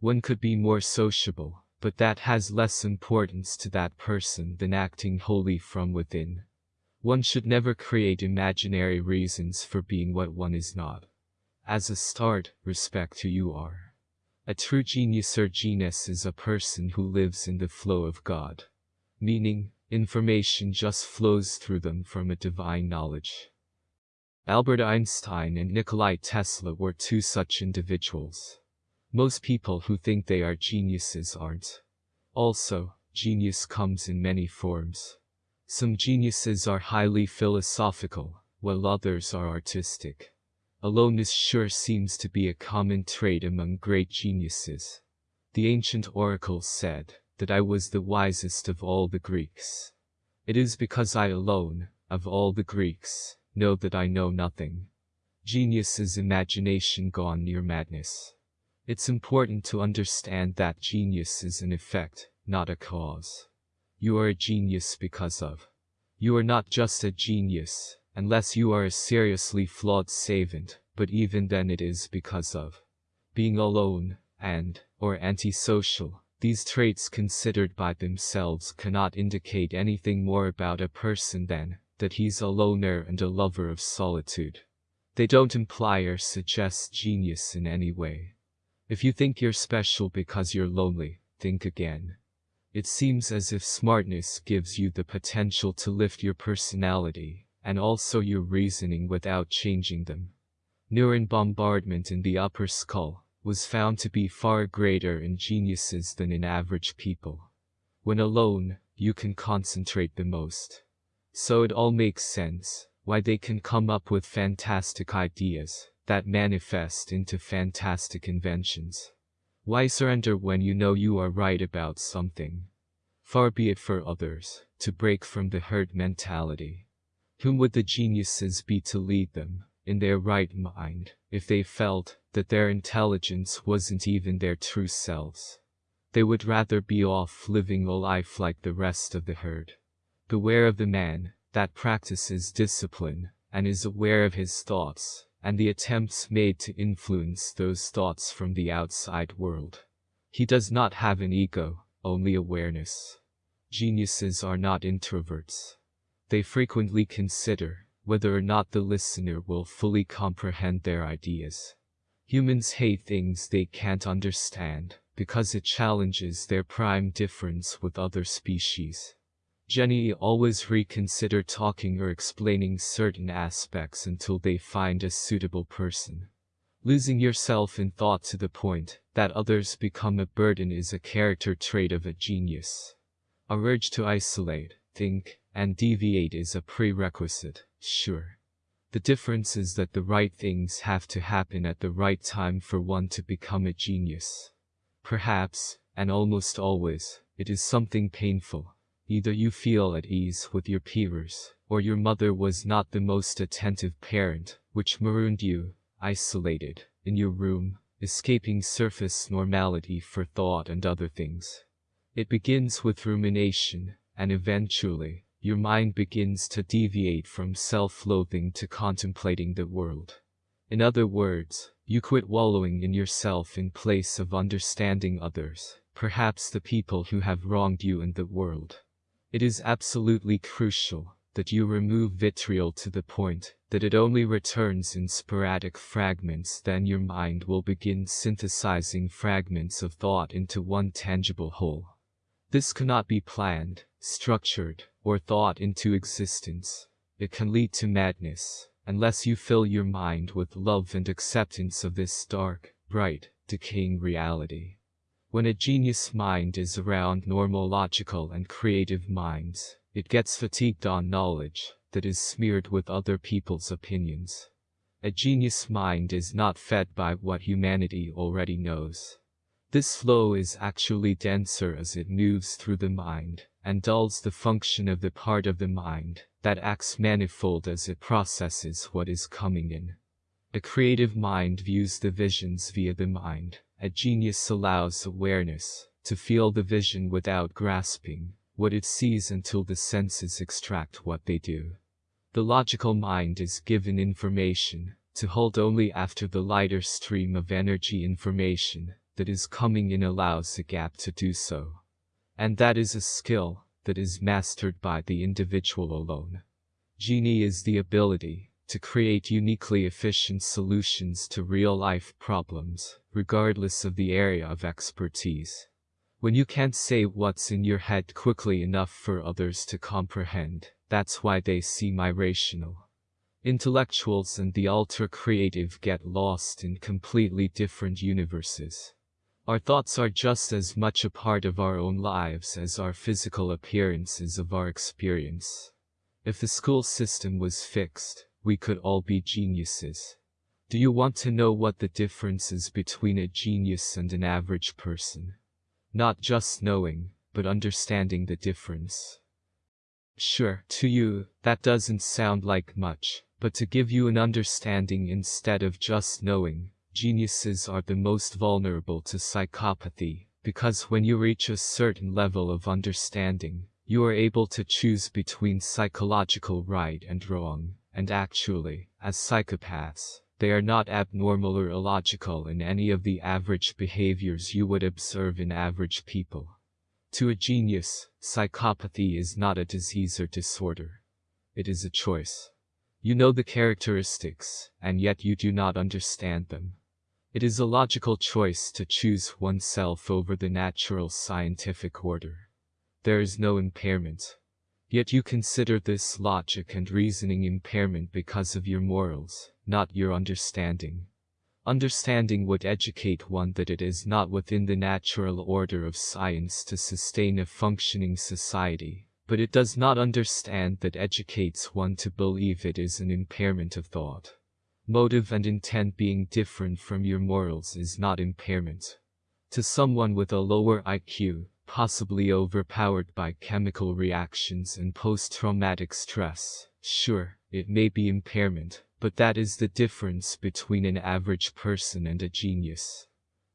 One could be more sociable, but that has less importance to that person than acting wholly from within. One should never create imaginary reasons for being what one is not. As a start, respect who you are. A true genius or genius is a person who lives in the flow of God. Meaning, information just flows through them from a divine knowledge. Albert Einstein and Nikolai Tesla were two such individuals. Most people who think they are geniuses aren't. Also, genius comes in many forms. Some geniuses are highly philosophical, while others are artistic. Aloneness sure seems to be a common trait among great geniuses. The ancient oracles said that I was the wisest of all the Greeks. It is because I alone, of all the Greeks, know that I know nothing. Genius is imagination gone near madness. It's important to understand that genius is an effect, not a cause. You are a genius because of. You are not just a genius, unless you are a seriously flawed savant, but even then it is because of. Being alone, and, or antisocial, these traits considered by themselves cannot indicate anything more about a person than, that he's a loner and a lover of solitude. They don't imply or suggest genius in any way. If you think you're special because you're lonely, think again. It seems as if smartness gives you the potential to lift your personality, and also your reasoning without changing them. Neuron bombardment in the upper skull was found to be far greater in geniuses than in average people. When alone, you can concentrate the most. So it all makes sense, why they can come up with fantastic ideas, that manifest into fantastic inventions. Why surrender when you know you are right about something? Far be it for others to break from the herd mentality. Whom would the geniuses be to lead them, in their right mind, if they felt that their intelligence wasn't even their true selves? They would rather be off living a life like the rest of the herd. Beware of the man that practices discipline and is aware of his thoughts and the attempts made to influence those thoughts from the outside world. He does not have an ego, only awareness. Geniuses are not introverts. They frequently consider whether or not the listener will fully comprehend their ideas. Humans hate things they can't understand, because it challenges their prime difference with other species. Jenny always reconsider talking or explaining certain aspects until they find a suitable person. Losing yourself in thought to the point that others become a burden is a character trait of a genius. A urge to isolate, think, and deviate is a prerequisite, sure. The difference is that the right things have to happen at the right time for one to become a genius. Perhaps, and almost always, it is something painful. Either you feel at ease with your peers, or your mother was not the most attentive parent, which marooned you, isolated, in your room, escaping surface normality for thought and other things. It begins with rumination, and eventually, your mind begins to deviate from self-loathing to contemplating the world. In other words, you quit wallowing in yourself in place of understanding others, perhaps the people who have wronged you in the world. It is absolutely crucial that you remove vitriol to the point that it only returns in sporadic fragments then your mind will begin synthesizing fragments of thought into one tangible whole. This cannot be planned, structured, or thought into existence. It can lead to madness, unless you fill your mind with love and acceptance of this dark, bright, decaying reality. When a genius mind is around normal logical and creative minds, it gets fatigued on knowledge that is smeared with other people's opinions. A genius mind is not fed by what humanity already knows. This flow is actually denser as it moves through the mind, and dulls the function of the part of the mind that acts manifold as it processes what is coming in. A creative mind views the visions via the mind. A genius allows awareness to feel the vision without grasping what it sees until the senses extract what they do. The logical mind is given information to hold only after the lighter stream of energy information that is coming in allows a gap to do so. And that is a skill that is mastered by the individual alone. Genie is the ability to create uniquely efficient solutions to real-life problems, regardless of the area of expertise. When you can't say what's in your head quickly enough for others to comprehend, that's why they seem irrational. Intellectuals and the ultra-creative get lost in completely different universes. Our thoughts are just as much a part of our own lives as our physical appearances of our experience. If the school system was fixed, we could all be geniuses. Do you want to know what the difference is between a genius and an average person? Not just knowing, but understanding the difference. Sure, to you, that doesn't sound like much, but to give you an understanding instead of just knowing, Geniuses are the most vulnerable to psychopathy, because when you reach a certain level of understanding, you are able to choose between psychological right and wrong, and actually, as psychopaths, they are not abnormal or illogical in any of the average behaviors you would observe in average people. To a genius, psychopathy is not a disease or disorder. It is a choice. You know the characteristics, and yet you do not understand them. It is a logical choice to choose oneself over the natural scientific order. There is no impairment. Yet you consider this logic and reasoning impairment because of your morals, not your understanding. Understanding would educate one that it is not within the natural order of science to sustain a functioning society, but it does not understand that educates one to believe it is an impairment of thought. Motive and intent being different from your morals is not impairment. To someone with a lower IQ, possibly overpowered by chemical reactions and post-traumatic stress, sure, it may be impairment, but that is the difference between an average person and a genius.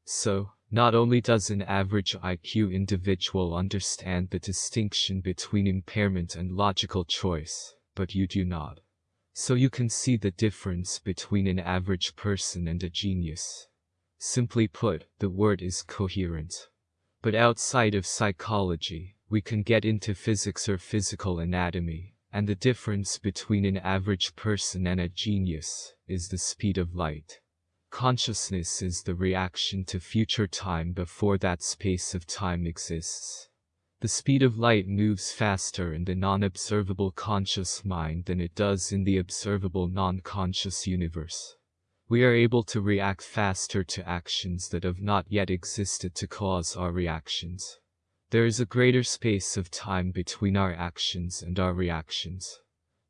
So, not only does an average IQ individual understand the distinction between impairment and logical choice, but you do not. So you can see the difference between an average person and a genius. Simply put, the word is coherent. But outside of psychology, we can get into physics or physical anatomy, and the difference between an average person and a genius is the speed of light. Consciousness is the reaction to future time before that space of time exists. The speed of light moves faster in the non-observable conscious mind than it does in the observable non-conscious universe. We are able to react faster to actions that have not yet existed to cause our reactions. There is a greater space of time between our actions and our reactions.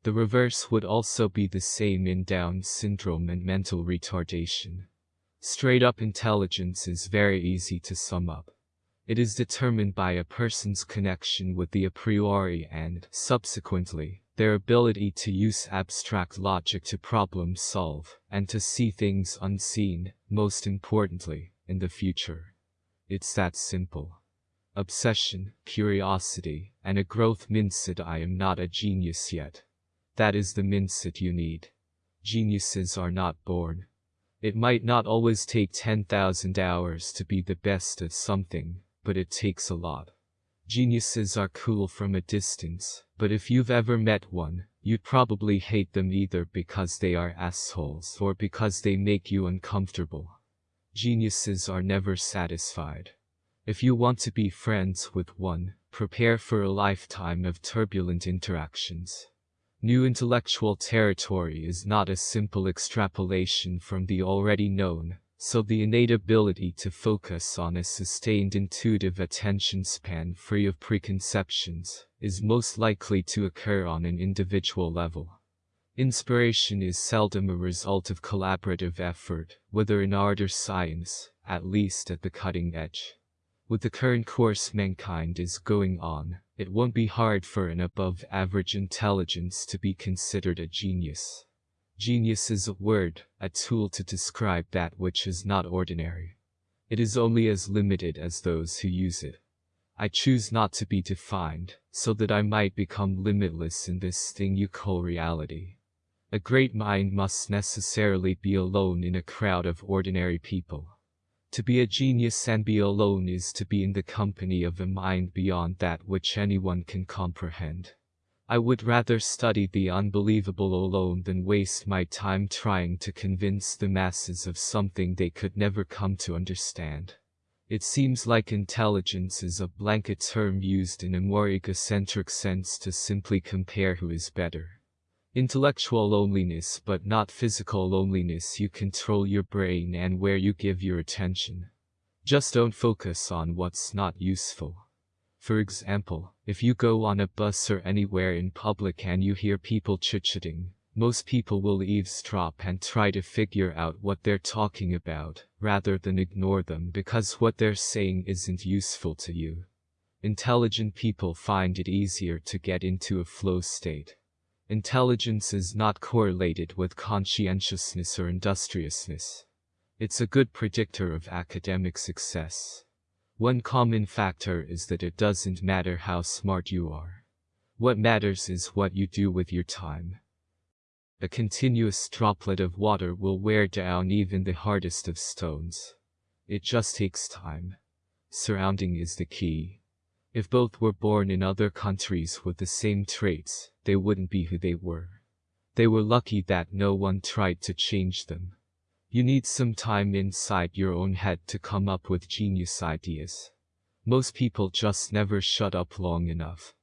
The reverse would also be the same in Down syndrome and mental retardation. Straight up intelligence is very easy to sum up. It is determined by a person's connection with the a priori and, subsequently, their ability to use abstract logic to problem solve, and to see things unseen, most importantly, in the future. It's that simple. Obsession, curiosity, and a growth mindset I am not a genius yet. That is the mindset you need. Geniuses are not born. It might not always take 10,000 hours to be the best at something, but it takes a lot. Geniuses are cool from a distance, but if you've ever met one, you'd probably hate them either because they are assholes or because they make you uncomfortable. Geniuses are never satisfied. If you want to be friends with one, prepare for a lifetime of turbulent interactions. New intellectual territory is not a simple extrapolation from the already known, so the innate ability to focus on a sustained intuitive attention span free of preconceptions is most likely to occur on an individual level. Inspiration is seldom a result of collaborative effort, whether in art or science, at least at the cutting edge. With the current course mankind is going on, it won't be hard for an above average intelligence to be considered a genius. Genius is a word, a tool to describe that which is not ordinary. It is only as limited as those who use it. I choose not to be defined, so that I might become limitless in this thing you call reality. A great mind must necessarily be alone in a crowd of ordinary people. To be a genius and be alone is to be in the company of a mind beyond that which anyone can comprehend. I would rather study the unbelievable alone than waste my time trying to convince the masses of something they could never come to understand. It seems like intelligence is a blanket term used in a more egocentric sense to simply compare who is better. Intellectual loneliness but not physical loneliness you control your brain and where you give your attention. Just don't focus on what's not useful. For example, if you go on a bus or anywhere in public and you hear people chit-chatting, most people will eavesdrop and try to figure out what they're talking about, rather than ignore them because what they're saying isn't useful to you. Intelligent people find it easier to get into a flow state. Intelligence is not correlated with conscientiousness or industriousness. It's a good predictor of academic success. One common factor is that it doesn't matter how smart you are. What matters is what you do with your time. A continuous droplet of water will wear down even the hardest of stones. It just takes time. Surrounding is the key. If both were born in other countries with the same traits, they wouldn't be who they were. They were lucky that no one tried to change them. You need some time inside your own head to come up with genius ideas. Most people just never shut up long enough.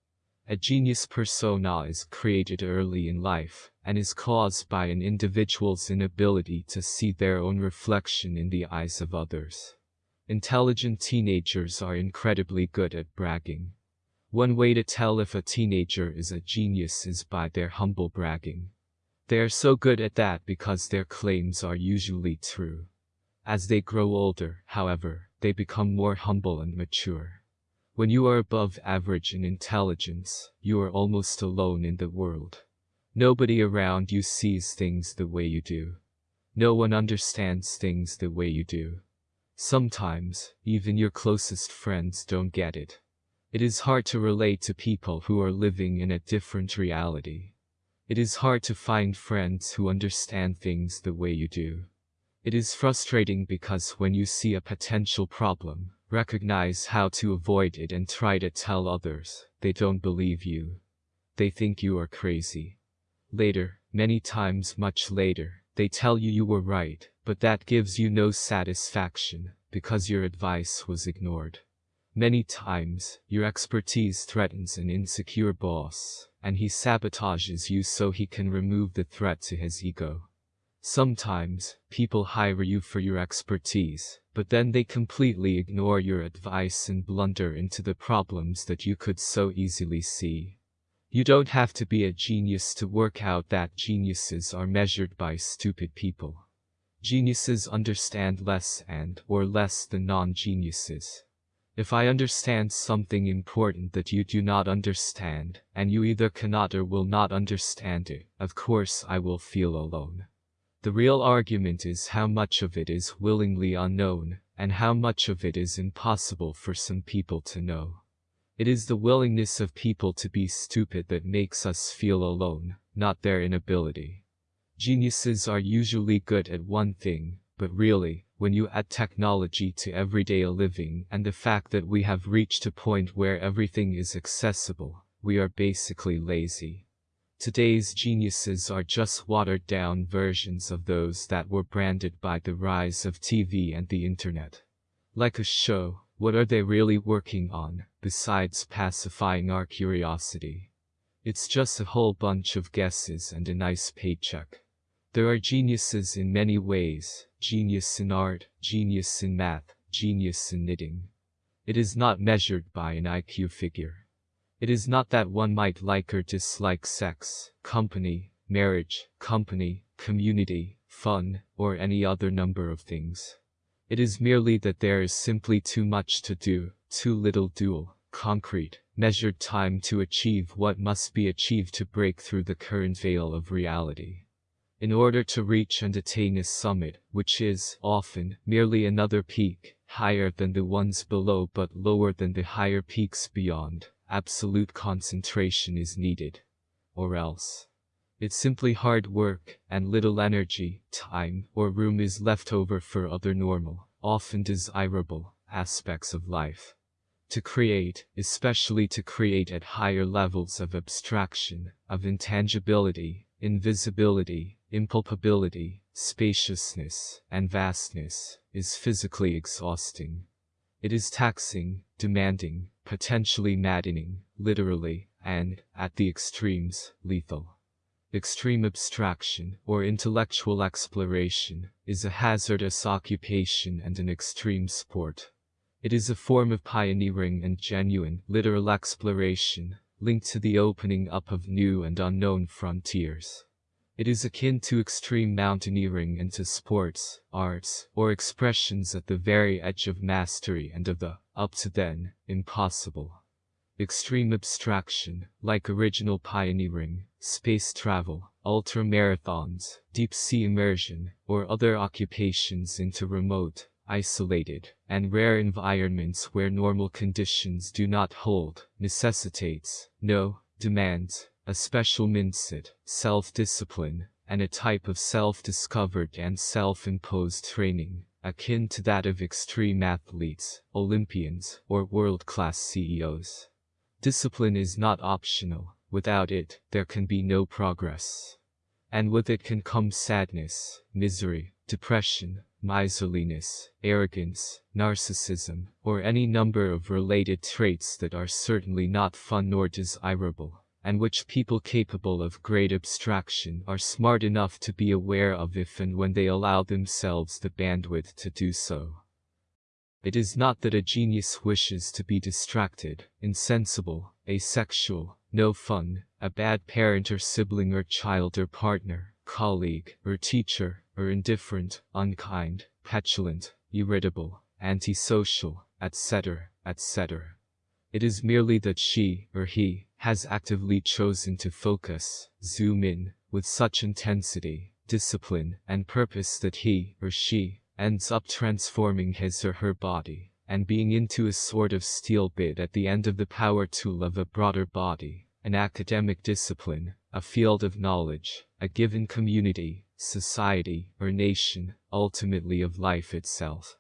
A genius persona is created early in life, and is caused by an individual's inability to see their own reflection in the eyes of others. Intelligent teenagers are incredibly good at bragging. One way to tell if a teenager is a genius is by their humble bragging. They are so good at that because their claims are usually true. As they grow older, however, they become more humble and mature. When you are above average in intelligence, you are almost alone in the world. Nobody around you sees things the way you do. No one understands things the way you do. Sometimes, even your closest friends don't get it. It is hard to relate to people who are living in a different reality. It is hard to find friends who understand things the way you do. It is frustrating because when you see a potential problem, recognize how to avoid it and try to tell others, they don't believe you. They think you are crazy. Later, many times much later, they tell you you were right, But that gives you no satisfaction, because your advice was ignored. Many times, your expertise threatens an insecure boss, and he sabotages you so he can remove the threat to his ego. Sometimes, people hire you for your expertise, but then they completely ignore your advice and blunder into the problems that you could so easily see. You don't have to be a genius to work out that geniuses are measured by stupid people. Geniuses understand less and or less than non-geniuses. If I understand something important that you do not understand, and you either cannot or will not understand it, of course I will feel alone. The real argument is how much of it is willingly unknown, and how much of it is impossible for some people to know. It is the willingness of people to be stupid that makes us feel alone, not their inability. Geniuses are usually good at one thing, but really, when you add technology to everyday living and the fact that we have reached a point where everything is accessible, we are basically lazy. Today's geniuses are just watered down versions of those that were branded by the rise of TV and the internet. Like a show, what are they really working on, besides pacifying our curiosity? It's just a whole bunch of guesses and a nice paycheck. There are geniuses in many ways, genius in art, genius in math, genius in knitting. It is not measured by an IQ figure. It is not that one might like or dislike sex, company, marriage, company, community, fun, or any other number of things. It is merely that there is simply too much to do, too little dual, concrete, measured time to achieve what must be achieved to break through the current veil of reality in order to reach and attain a summit, which is, often, merely another peak, higher than the ones below but lower than the higher peaks beyond, absolute concentration is needed. Or else. It's simply hard work, and little energy, time, or room is left over for other normal, often desirable, aspects of life. To create, especially to create at higher levels of abstraction, of intangibility, invisibility, impalpability, spaciousness, and vastness, is physically exhausting. It is taxing, demanding, potentially maddening, literally, and, at the extremes, lethal. Extreme abstraction, or intellectual exploration, is a hazardous occupation and an extreme sport. It is a form of pioneering and genuine, literal exploration, linked to the opening up of new and unknown frontiers. It is akin to extreme mountaineering and to sports, arts, or expressions at the very edge of mastery and of the, up to then, impossible. Extreme abstraction, like original pioneering, space travel, ultra-marathons, deep-sea immersion, or other occupations into remote, isolated, and rare environments where normal conditions do not hold, necessitates, no, demands, a special mindset, self-discipline, and a type of self-discovered and self-imposed training, akin to that of extreme athletes, Olympians, or world-class CEOs. Discipline is not optional, without it, there can be no progress. And with it can come sadness, misery, depression, miserliness, arrogance, narcissism, or any number of related traits that are certainly not fun nor desirable and which people capable of great abstraction are smart enough to be aware of if and when they allow themselves the bandwidth to do so. It is not that a genius wishes to be distracted, insensible, asexual, no fun, a bad parent or sibling or child or partner, colleague or teacher, or indifferent, unkind, petulant, irritable, antisocial, etc., etc. It is merely that she, or he, has actively chosen to focus, zoom in, with such intensity, discipline, and purpose that he, or she, ends up transforming his or her body, and being into a sort of steel bit at the end of the power tool of a broader body, an academic discipline, a field of knowledge, a given community, society, or nation, ultimately of life itself.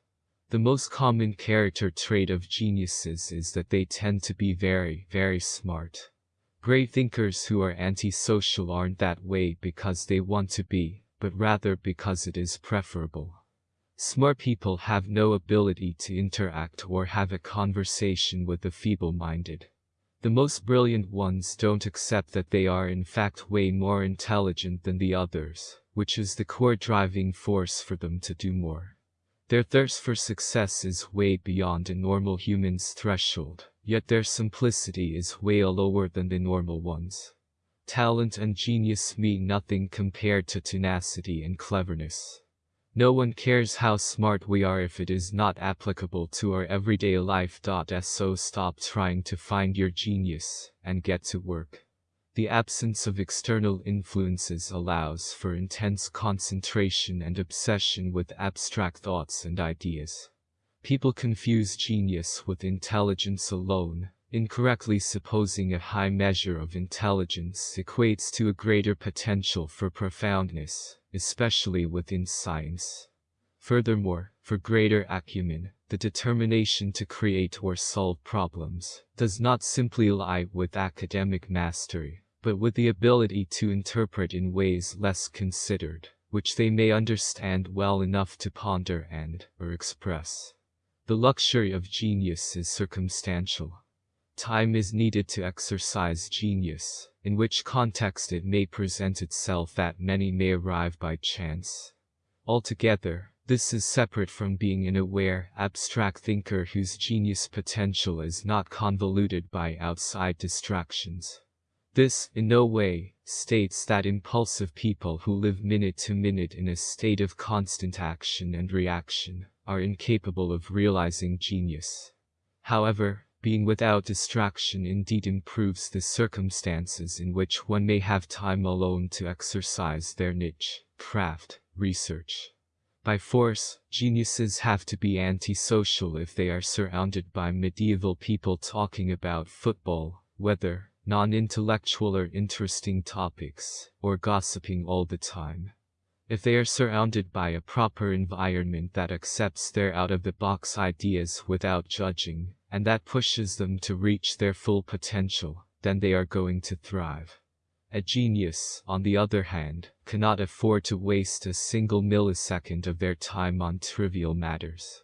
The most common character trait of geniuses is that they tend to be very, very smart. Great thinkers who are antisocial aren't that way because they want to be, but rather because it is preferable. Smart people have no ability to interact or have a conversation with the feeble-minded. The most brilliant ones don't accept that they are in fact way more intelligent than the others, which is the core driving force for them to do more. Their thirst for success is way beyond a normal human's threshold, yet their simplicity is way lower than the normal ones. Talent and genius mean nothing compared to tenacity and cleverness. No one cares how smart we are if it is not applicable to our everyday life. So stop trying to find your genius and get to work. The absence of external influences allows for intense concentration and obsession with abstract thoughts and ideas. People confuse genius with intelligence alone, incorrectly supposing a high measure of intelligence equates to a greater potential for profoundness especially within science. Furthermore, for greater acumen, the determination to create or solve problems does not simply lie with academic mastery, but with the ability to interpret in ways less considered, which they may understand well enough to ponder and or express. The luxury of genius is circumstantial. Time is needed to exercise genius, in which context it may present itself that many may arrive by chance. Altogether, this is separate from being an aware, abstract thinker whose genius potential is not convoluted by outside distractions. This, in no way, states that impulsive people who live minute to minute in a state of constant action and reaction are incapable of realizing genius. However, being without distraction indeed improves the circumstances in which one may have time alone to exercise their niche, craft, research. By force, geniuses have to be antisocial if they are surrounded by medieval people talking about football, weather, non-intellectual or interesting topics, or gossiping all the time. If they are surrounded by a proper environment that accepts their out-of-the-box ideas without judging, and that pushes them to reach their full potential, then they are going to thrive. A genius, on the other hand, cannot afford to waste a single millisecond of their time on trivial matters.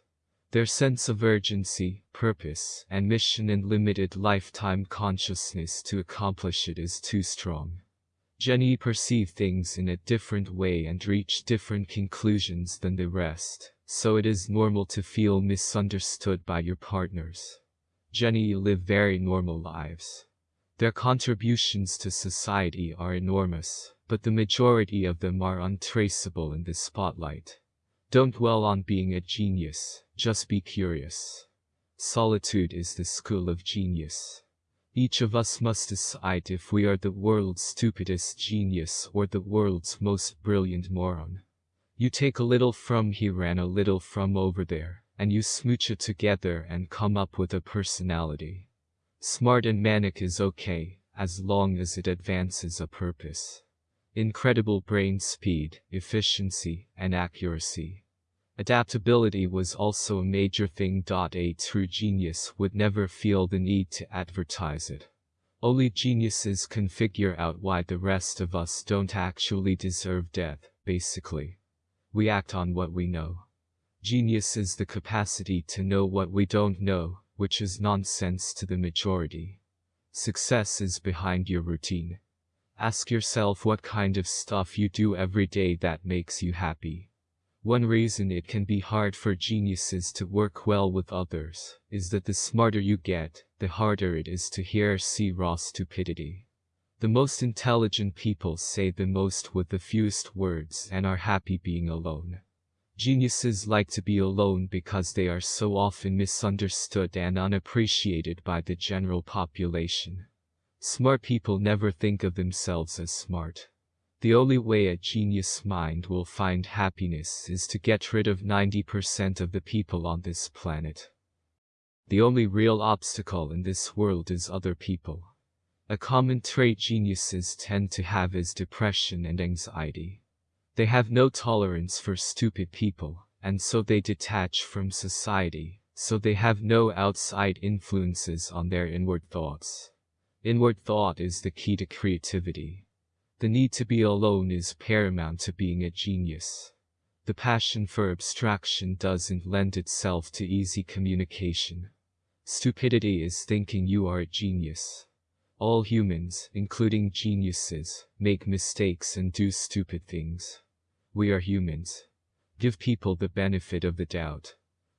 Their sense of urgency, purpose, and mission and limited lifetime consciousness to accomplish it is too strong. Jenny perceive things in a different way and reach different conclusions than the rest so it is normal to feel misunderstood by your partners. Jenny live very normal lives. Their contributions to society are enormous, but the majority of them are untraceable in the spotlight. Don't dwell on being a genius, just be curious. Solitude is the school of genius. Each of us must decide if we are the world's stupidest genius or the world's most brilliant moron. You take a little from here and a little from over there, and you smooch it together and come up with a personality. Smart and manic is okay, as long as it advances a purpose. Incredible brain speed, efficiency, and accuracy. Adaptability was also a major thing. A true genius would never feel the need to advertise it. Only geniuses can figure out why the rest of us don't actually deserve death, basically. We act on what we know. Genius is the capacity to know what we don't know, which is nonsense to the majority. Success is behind your routine. Ask yourself what kind of stuff you do every day that makes you happy. One reason it can be hard for geniuses to work well with others is that the smarter you get, the harder it is to hear see raw stupidity. The most intelligent people say the most with the fewest words and are happy being alone. Geniuses like to be alone because they are so often misunderstood and unappreciated by the general population. Smart people never think of themselves as smart. The only way a genius mind will find happiness is to get rid of 90% of the people on this planet. The only real obstacle in this world is other people. A common trait geniuses tend to have is depression and anxiety. They have no tolerance for stupid people, and so they detach from society, so they have no outside influences on their inward thoughts. Inward thought is the key to creativity. The need to be alone is paramount to being a genius. The passion for abstraction doesn't lend itself to easy communication. Stupidity is thinking you are a genius. All humans, including geniuses, make mistakes and do stupid things. We are humans. Give people the benefit of the doubt.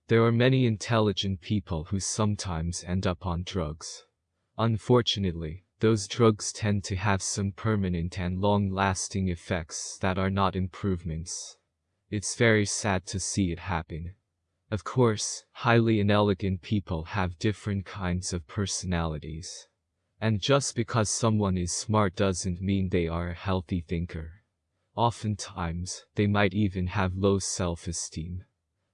There are many intelligent people who sometimes end up on drugs. Unfortunately, those drugs tend to have some permanent and long-lasting effects that are not improvements. It's very sad to see it happen. Of course, highly inelegant people have different kinds of personalities. And just because someone is smart doesn't mean they are a healthy thinker. Oftentimes, they might even have low self-esteem.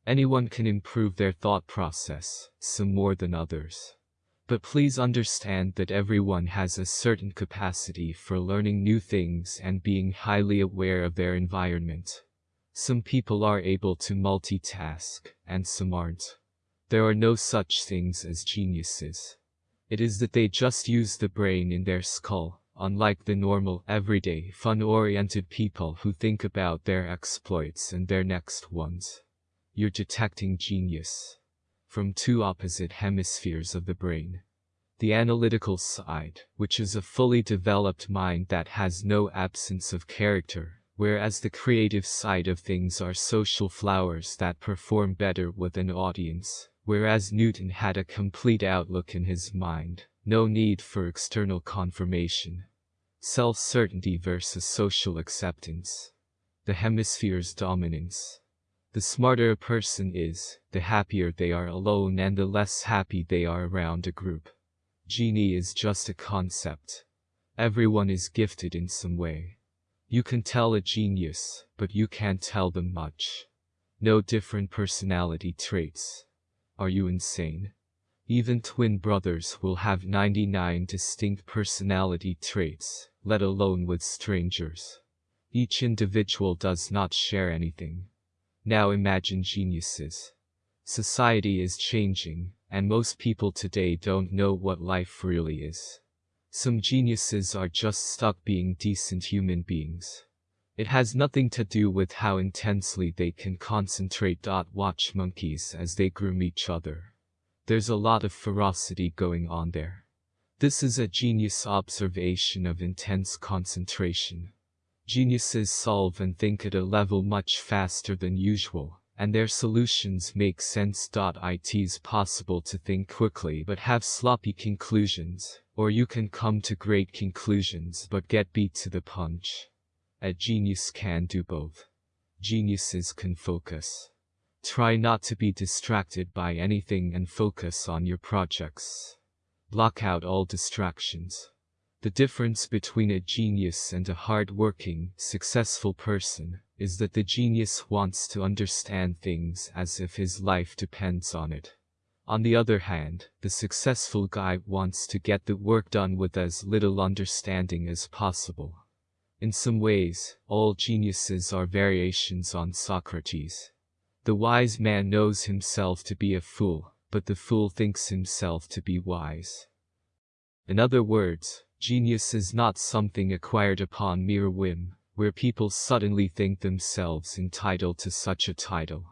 Anyone can improve their thought process, some more than others. But please understand that everyone has a certain capacity for learning new things and being highly aware of their environment. Some people are able to multitask, and some aren't. There are no such things as geniuses. It is that they just use the brain in their skull, unlike the normal, everyday, fun-oriented people who think about their exploits and their next ones. You're detecting genius from two opposite hemispheres of the brain. The analytical side, which is a fully developed mind that has no absence of character, whereas the creative side of things are social flowers that perform better with an audience, whereas Newton had a complete outlook in his mind, no need for external confirmation. Self-certainty versus social acceptance. The hemisphere's dominance. The smarter a person is, the happier they are alone and the less happy they are around a group. Genie is just a concept. Everyone is gifted in some way. You can tell a genius, but you can't tell them much. No different personality traits. Are you insane? Even twin brothers will have 99 distinct personality traits, let alone with strangers. Each individual does not share anything. Now imagine geniuses. Society is changing, and most people today don't know what life really is. Some geniuses are just stuck being decent human beings. It has nothing to do with how intensely they can concentrate. Watch monkeys as they groom each other. There's a lot of ferocity going on there. This is a genius observation of intense concentration. Geniuses solve and think at a level much faster than usual, and their solutions make sense. It's possible to think quickly but have sloppy conclusions, or you can come to great conclusions but get beat to the punch. A genius can do both. Geniuses can focus. Try not to be distracted by anything and focus on your projects. Block out all distractions. The difference between a genius and a hard-working, successful person is that the genius wants to understand things as if his life depends on it. On the other hand, the successful guy wants to get the work done with as little understanding as possible. In some ways, all geniuses are variations on Socrates. The wise man knows himself to be a fool, but the fool thinks himself to be wise. In other words, genius is not something acquired upon mere whim, where people suddenly think themselves entitled to such a title.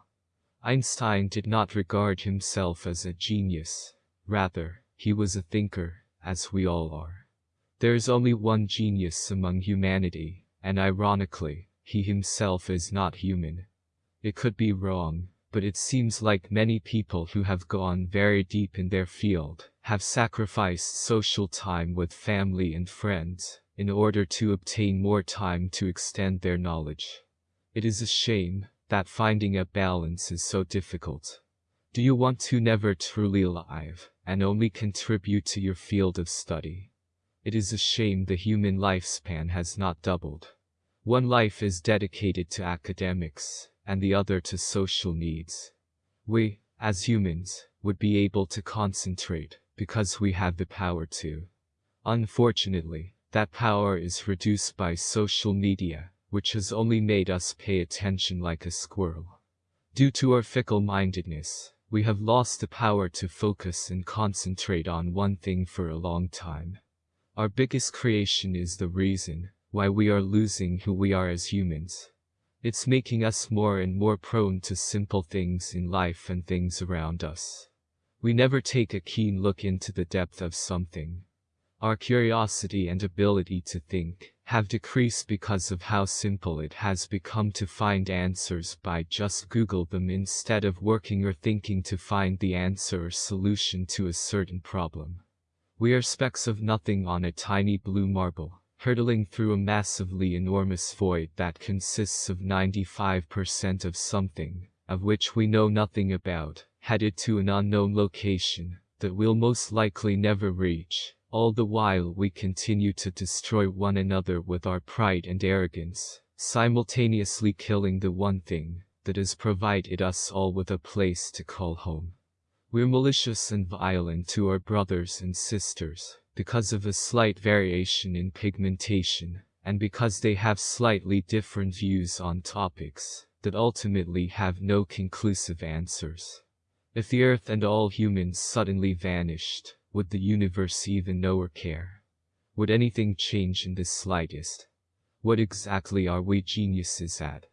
Einstein did not regard himself as a genius. Rather, he was a thinker, as we all are. There is only one genius among humanity, and ironically, he himself is not human. It could be wrong, but it seems like many people who have gone very deep in their field have sacrificed social time with family and friends in order to obtain more time to extend their knowledge. It is a shame that finding a balance is so difficult. Do you want to never truly live and only contribute to your field of study? It is a shame the human lifespan has not doubled. One life is dedicated to academics, and the other to social needs. We, as humans, would be able to concentrate, because we have the power to. Unfortunately, that power is reduced by social media, which has only made us pay attention like a squirrel. Due to our fickle-mindedness, we have lost the power to focus and concentrate on one thing for a long time. Our biggest creation is the reason, why we are losing who we are as humans. It's making us more and more prone to simple things in life and things around us. We never take a keen look into the depth of something. Our curiosity and ability to think have decreased because of how simple it has become to find answers by just Google them instead of working or thinking to find the answer or solution to a certain problem. We are specks of nothing on a tiny blue marble, hurtling through a massively enormous void that consists of 95% of something, of which we know nothing about, headed to an unknown location that we'll most likely never reach, all the while we continue to destroy one another with our pride and arrogance, simultaneously killing the one thing that has provided us all with a place to call home. We're malicious and violent to our brothers and sisters because of a slight variation in pigmentation, and because they have slightly different views on topics that ultimately have no conclusive answers. If the earth and all humans suddenly vanished, would the universe even know or care? Would anything change in the slightest? What exactly are we geniuses at?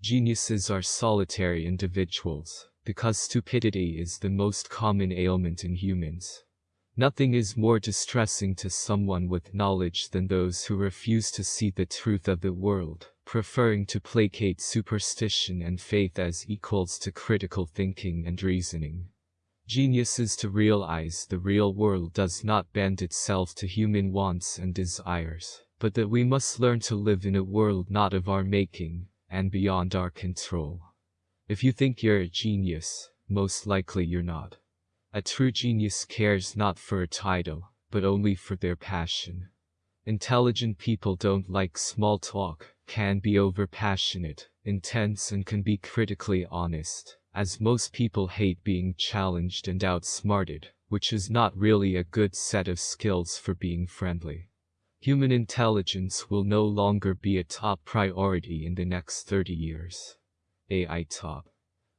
Geniuses are solitary individuals because stupidity is the most common ailment in humans. Nothing is more distressing to someone with knowledge than those who refuse to see the truth of the world, preferring to placate superstition and faith as equals to critical thinking and reasoning. Genius is to realize the real world does not bend itself to human wants and desires, but that we must learn to live in a world not of our making, and beyond our control. If you think you're a genius, most likely you're not. A true genius cares not for a title, but only for their passion. Intelligent people don't like small talk, can be overpassionate, intense and can be critically honest, as most people hate being challenged and outsmarted, which is not really a good set of skills for being friendly. Human intelligence will no longer be a top priority in the next 30 years. AI top.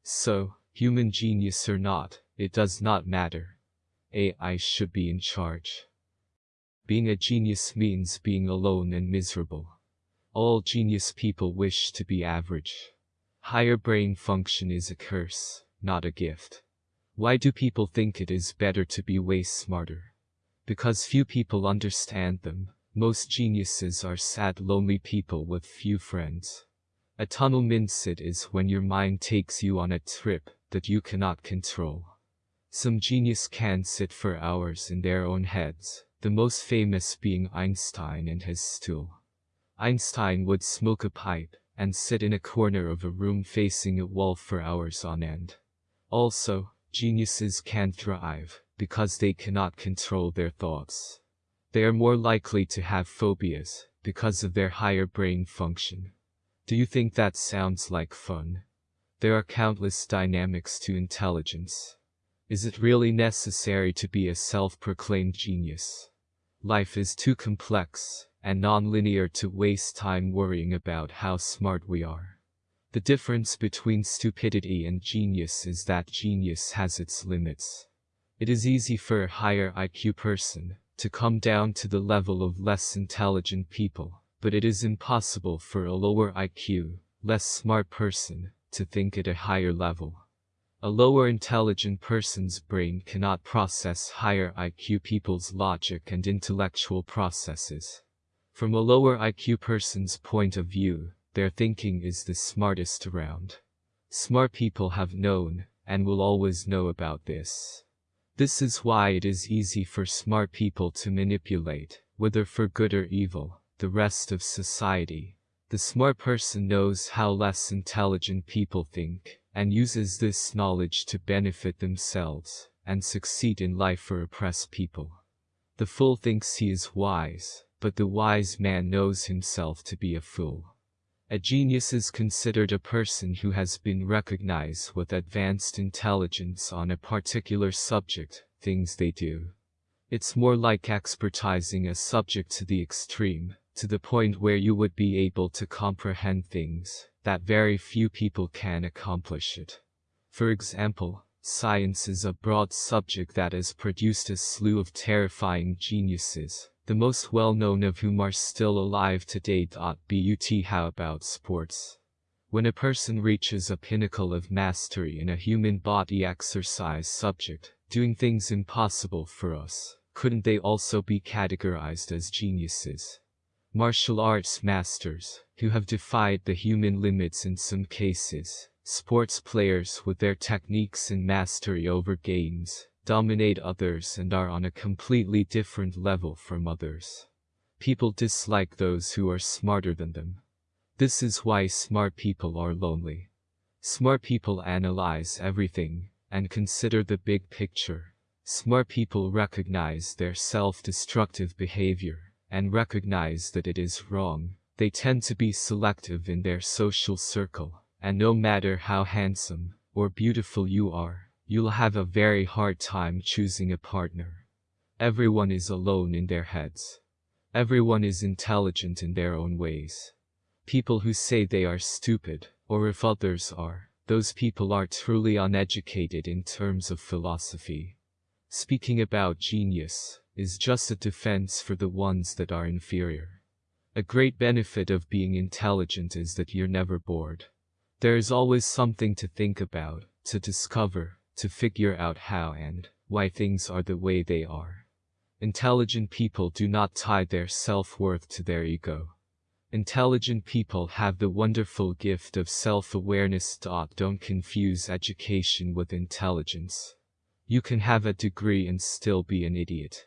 So, human genius or not, it does not matter. AI should be in charge. Being a genius means being alone and miserable. All genius people wish to be average. Higher brain function is a curse, not a gift. Why do people think it is better to be way smarter? Because few people understand them. Most geniuses are sad lonely people with few friends. A tunnel mindset is when your mind takes you on a trip that you cannot control. Some genius can sit for hours in their own heads, the most famous being Einstein and his stool. Einstein would smoke a pipe and sit in a corner of a room facing a wall for hours on end. Also, geniuses can thrive because they cannot control their thoughts. They are more likely to have phobias because of their higher brain function. Do you think that sounds like fun? There are countless dynamics to intelligence. Is it really necessary to be a self-proclaimed genius? Life is too complex and non-linear to waste time worrying about how smart we are. The difference between stupidity and genius is that genius has its limits. It is easy for a higher IQ person to come down to the level of less intelligent people but it is impossible for a lower IQ, less smart person to think at a higher level. A lower intelligent person's brain cannot process higher IQ people's logic and intellectual processes. From a lower IQ person's point of view, their thinking is the smartest around. Smart people have known, and will always know about this. This is why it is easy for smart people to manipulate, whether for good or evil, the rest of society. The smart person knows how less intelligent people think, and uses this knowledge to benefit themselves, and succeed in life or oppress people. The fool thinks he is wise, but the wise man knows himself to be a fool. A genius is considered a person who has been recognized with advanced intelligence on a particular subject, things they do. It's more like expertizing a subject to the extreme, to the point where you would be able to comprehend things that very few people can accomplish it. For example, science is a broad subject that has produced a slew of terrifying geniuses the most well-known of whom are still alive today. But how about sports? When a person reaches a pinnacle of mastery in a human body exercise subject, doing things impossible for us, couldn't they also be categorized as geniuses? Martial arts masters, who have defied the human limits in some cases, sports players with their techniques and mastery over games, dominate others and are on a completely different level from others. People dislike those who are smarter than them. This is why smart people are lonely. Smart people analyze everything and consider the big picture. Smart people recognize their self-destructive behavior and recognize that it is wrong. They tend to be selective in their social circle, and no matter how handsome or beautiful you are, you'll have a very hard time choosing a partner. Everyone is alone in their heads. Everyone is intelligent in their own ways. People who say they are stupid, or if others are, those people are truly uneducated in terms of philosophy. Speaking about genius is just a defense for the ones that are inferior. A great benefit of being intelligent is that you're never bored. There is always something to think about, to discover, to figure out how and why things are the way they are. Intelligent people do not tie their self-worth to their ego. Intelligent people have the wonderful gift of self-awareness. Don't confuse education with intelligence. You can have a degree and still be an idiot.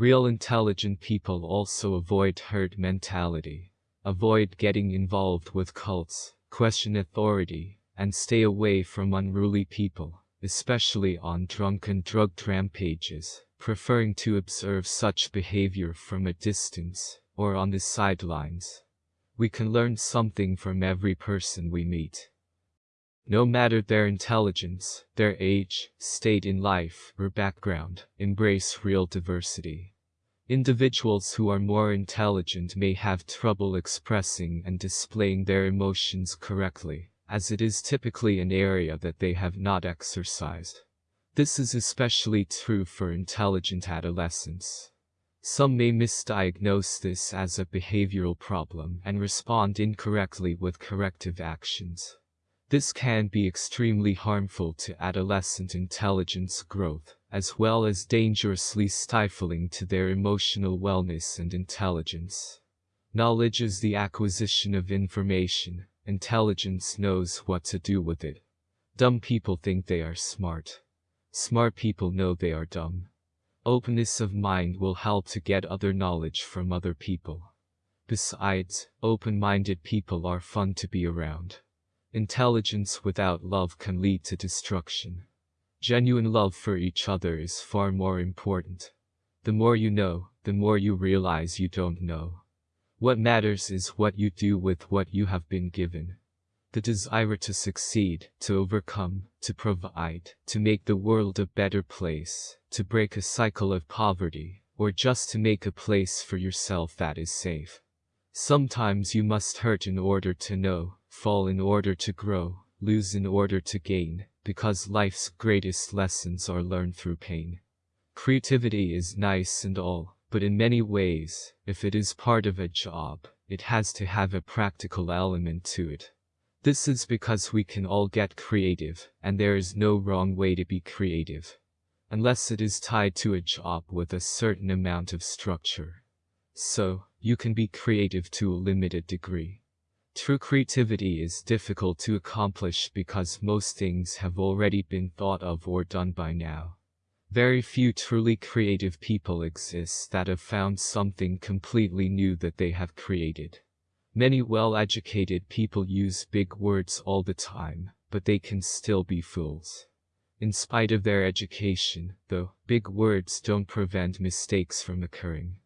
Real intelligent people also avoid herd mentality, avoid getting involved with cults, question authority, and stay away from unruly people, especially on drunken drug rampages, preferring to observe such behavior from a distance or on the sidelines. We can learn something from every person we meet. No matter their intelligence, their age, state in life, or background, embrace real diversity. Individuals who are more intelligent may have trouble expressing and displaying their emotions correctly, as it is typically an area that they have not exercised. This is especially true for intelligent adolescents. Some may misdiagnose this as a behavioral problem and respond incorrectly with corrective actions. This can be extremely harmful to adolescent intelligence growth, as well as dangerously stifling to their emotional wellness and intelligence. Knowledge is the acquisition of information, intelligence knows what to do with it. Dumb people think they are smart. Smart people know they are dumb. Openness of mind will help to get other knowledge from other people. Besides, open-minded people are fun to be around. Intelligence without love can lead to destruction. Genuine love for each other is far more important. The more you know, the more you realize you don't know. What matters is what you do with what you have been given the desire to succeed, to overcome, to provide, to make the world a better place, to break a cycle of poverty, or just to make a place for yourself that is safe. Sometimes you must hurt in order to know, fall in order to grow, lose in order to gain, because life's greatest lessons are learned through pain. Creativity is nice and all, but in many ways, if it is part of a job, it has to have a practical element to it. This is because we can all get creative, and there is no wrong way to be creative. Unless it is tied to a job with a certain amount of structure. So, you can be creative to a limited degree. True creativity is difficult to accomplish because most things have already been thought of or done by now. Very few truly creative people exist that have found something completely new that they have created. Many well-educated people use big words all the time, but they can still be fools. In spite of their education, though, big words don't prevent mistakes from occurring.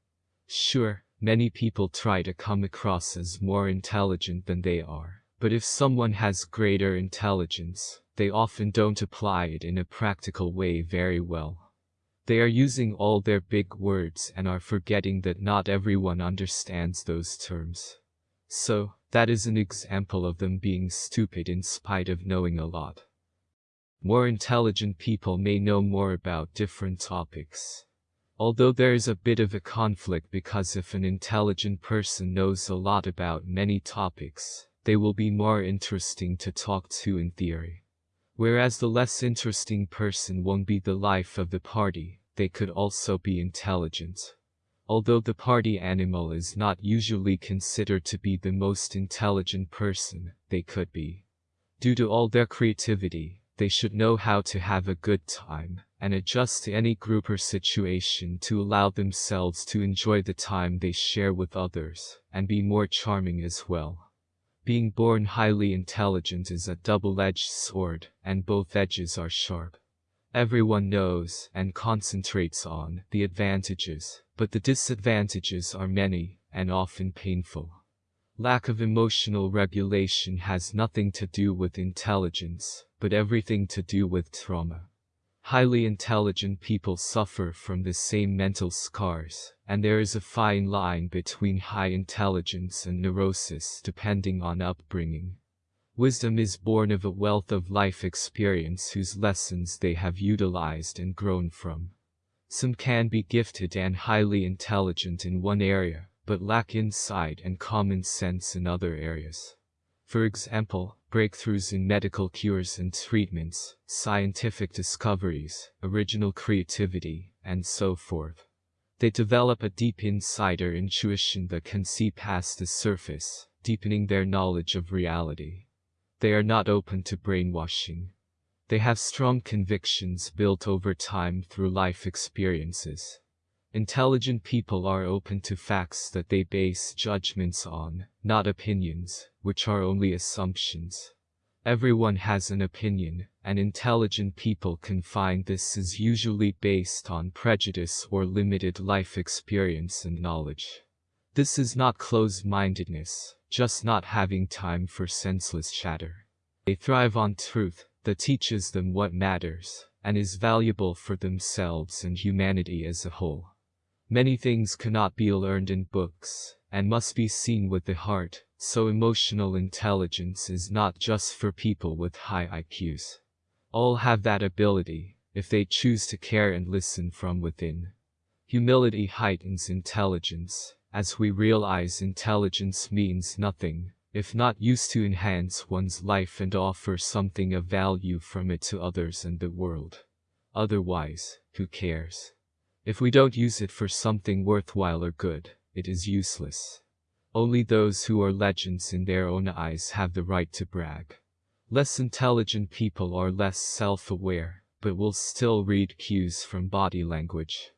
Sure, many people try to come across as more intelligent than they are, but if someone has greater intelligence, they often don't apply it in a practical way very well. They are using all their big words and are forgetting that not everyone understands those terms. So, that is an example of them being stupid in spite of knowing a lot. More intelligent people may know more about different topics. Although there is a bit of a conflict because if an intelligent person knows a lot about many topics, they will be more interesting to talk to in theory. Whereas the less interesting person won't be the life of the party, they could also be intelligent. Although the party animal is not usually considered to be the most intelligent person, they could be. Due to all their creativity, they should know how to have a good time and adjust to any group or situation to allow themselves to enjoy the time they share with others and be more charming as well. Being born highly intelligent is a double-edged sword, and both edges are sharp. Everyone knows and concentrates on the advantages, but the disadvantages are many and often painful. Lack of emotional regulation has nothing to do with intelligence, but everything to do with trauma. Highly intelligent people suffer from the same mental scars, and there is a fine line between high intelligence and neurosis depending on upbringing. Wisdom is born of a wealth of life experience whose lessons they have utilized and grown from. Some can be gifted and highly intelligent in one area, but lack insight and common sense in other areas. For example, breakthroughs in medical cures and treatments, scientific discoveries, original creativity, and so forth. They develop a deep insider intuition that can see past the surface, deepening their knowledge of reality. They are not open to brainwashing. They have strong convictions built over time through life experiences. Intelligent people are open to facts that they base judgments on, not opinions, which are only assumptions. Everyone has an opinion, and intelligent people can find this is usually based on prejudice or limited life experience and knowledge. This is not closed-mindedness, just not having time for senseless chatter. They thrive on truth that teaches them what matters and is valuable for themselves and humanity as a whole. Many things cannot be learned in books and must be seen with the heart, so emotional intelligence is not just for people with high IQs. All have that ability, if they choose to care and listen from within. Humility heightens intelligence, as we realize intelligence means nothing, if not used to enhance one's life and offer something of value from it to others and the world. Otherwise, who cares? If we don't use it for something worthwhile or good, it is useless. Only those who are legends in their own eyes have the right to brag. Less intelligent people are less self-aware, but will still read cues from body language.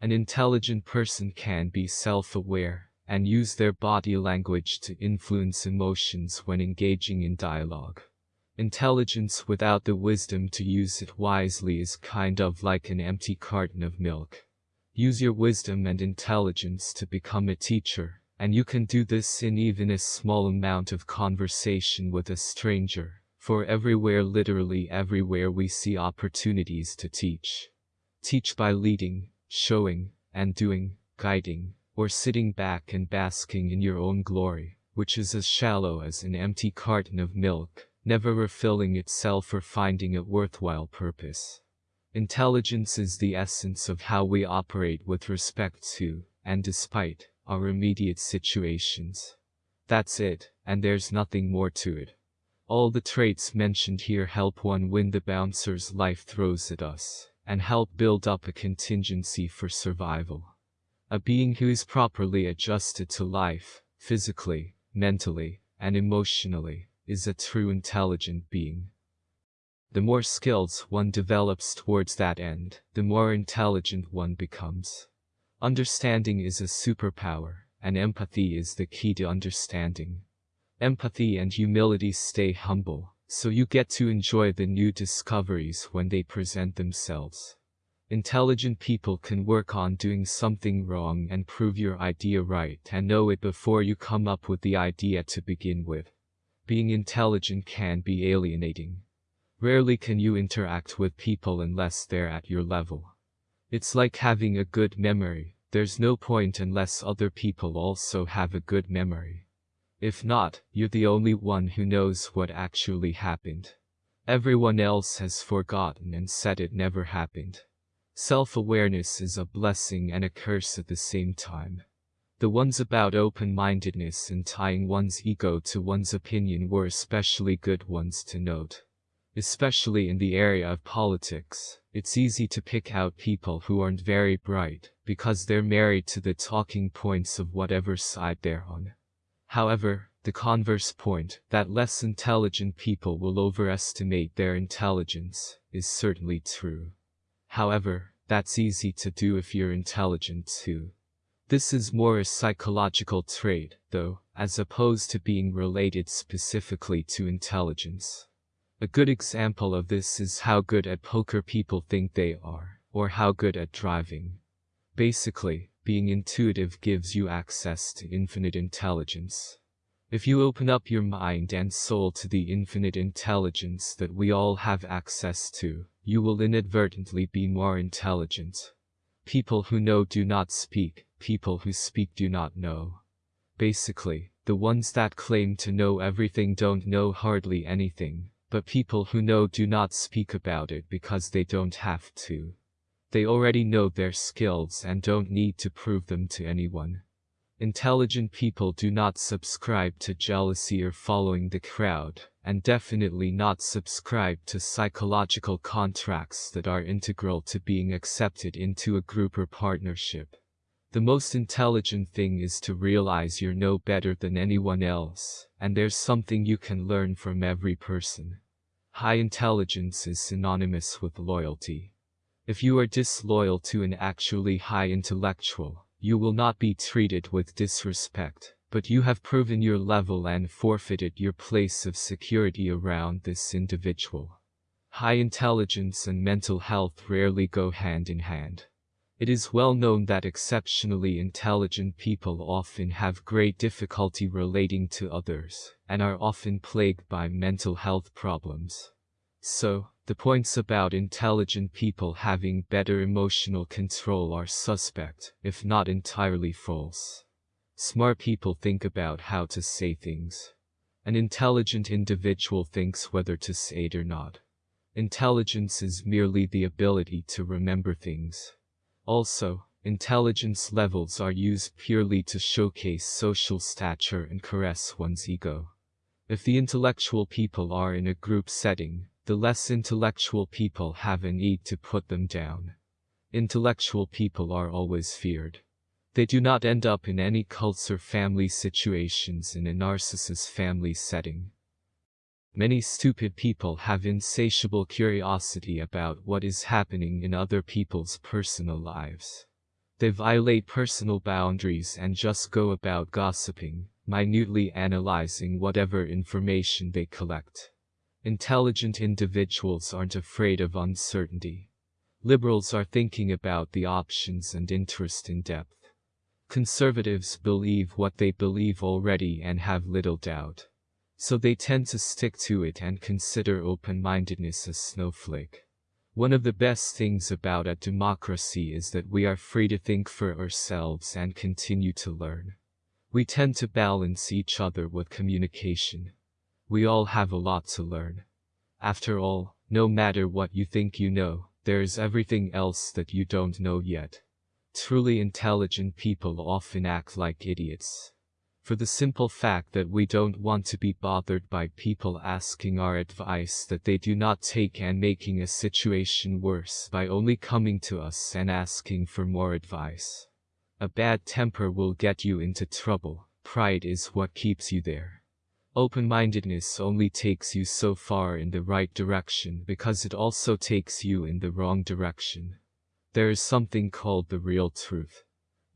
An intelligent person can be self-aware and use their body language to influence emotions when engaging in dialogue. Intelligence without the wisdom to use it wisely is kind of like an empty carton of milk. Use your wisdom and intelligence to become a teacher, and you can do this in even a small amount of conversation with a stranger, for everywhere literally everywhere we see opportunities to teach. Teach by leading, showing, and doing, guiding, or sitting back and basking in your own glory, which is as shallow as an empty carton of milk, never refilling itself or finding a worthwhile purpose. Intelligence is the essence of how we operate with respect to, and despite, our immediate situations. That's it, and there's nothing more to it. All the traits mentioned here help one win the bouncer's life throws at us and help build up a contingency for survival. A being who is properly adjusted to life, physically, mentally, and emotionally, is a true intelligent being. The more skills one develops towards that end, the more intelligent one becomes. Understanding is a superpower, and empathy is the key to understanding. Empathy and humility stay humble, so you get to enjoy the new discoveries when they present themselves. Intelligent people can work on doing something wrong and prove your idea right and know it before you come up with the idea to begin with. Being intelligent can be alienating. Rarely can you interact with people unless they're at your level. It's like having a good memory, there's no point unless other people also have a good memory. If not, you're the only one who knows what actually happened. Everyone else has forgotten and said it never happened. Self-awareness is a blessing and a curse at the same time. The ones about open-mindedness and tying one's ego to one's opinion were especially good ones to note. Especially in the area of politics, it's easy to pick out people who aren't very bright, because they're married to the talking points of whatever side they're on. However, the converse point, that less intelligent people will overestimate their intelligence, is certainly true. However, that's easy to do if you're intelligent too. This is more a psychological trait, though, as opposed to being related specifically to intelligence. A good example of this is how good at poker people think they are, or how good at driving. Basically, being intuitive gives you access to infinite intelligence. If you open up your mind and soul to the infinite intelligence that we all have access to, you will inadvertently be more intelligent. People who know do not speak, people who speak do not know. Basically, the ones that claim to know everything don't know hardly anything, but people who know do not speak about it because they don't have to. They already know their skills and don't need to prove them to anyone. Intelligent people do not subscribe to jealousy or following the crowd, and definitely not subscribe to psychological contracts that are integral to being accepted into a group or partnership. The most intelligent thing is to realize you're no better than anyone else, and there's something you can learn from every person. High intelligence is synonymous with loyalty. If you are disloyal to an actually high intellectual, you will not be treated with disrespect, but you have proven your level and forfeited your place of security around this individual. High intelligence and mental health rarely go hand in hand. It is well known that exceptionally intelligent people often have great difficulty relating to others, and are often plagued by mental health problems. So, the points about intelligent people having better emotional control are suspect, if not entirely false. Smart people think about how to say things. An intelligent individual thinks whether to say it or not. Intelligence is merely the ability to remember things. Also, intelligence levels are used purely to showcase social stature and caress one's ego. If the intellectual people are in a group setting, the less intellectual people have a need to put them down. Intellectual people are always feared. They do not end up in any cults or family situations in a narcissist family setting. Many stupid people have insatiable curiosity about what is happening in other people's personal lives. They violate personal boundaries and just go about gossiping, minutely analyzing whatever information they collect. Intelligent individuals aren't afraid of uncertainty. Liberals are thinking about the options and interest in depth. Conservatives believe what they believe already and have little doubt so they tend to stick to it and consider open-mindedness a snowflake. One of the best things about a democracy is that we are free to think for ourselves and continue to learn. We tend to balance each other with communication. We all have a lot to learn. After all, no matter what you think you know, there is everything else that you don't know yet. Truly intelligent people often act like idiots for the simple fact that we don't want to be bothered by people asking our advice that they do not take and making a situation worse by only coming to us and asking for more advice. A bad temper will get you into trouble, pride is what keeps you there. Open-mindedness only takes you so far in the right direction because it also takes you in the wrong direction. There is something called the real truth.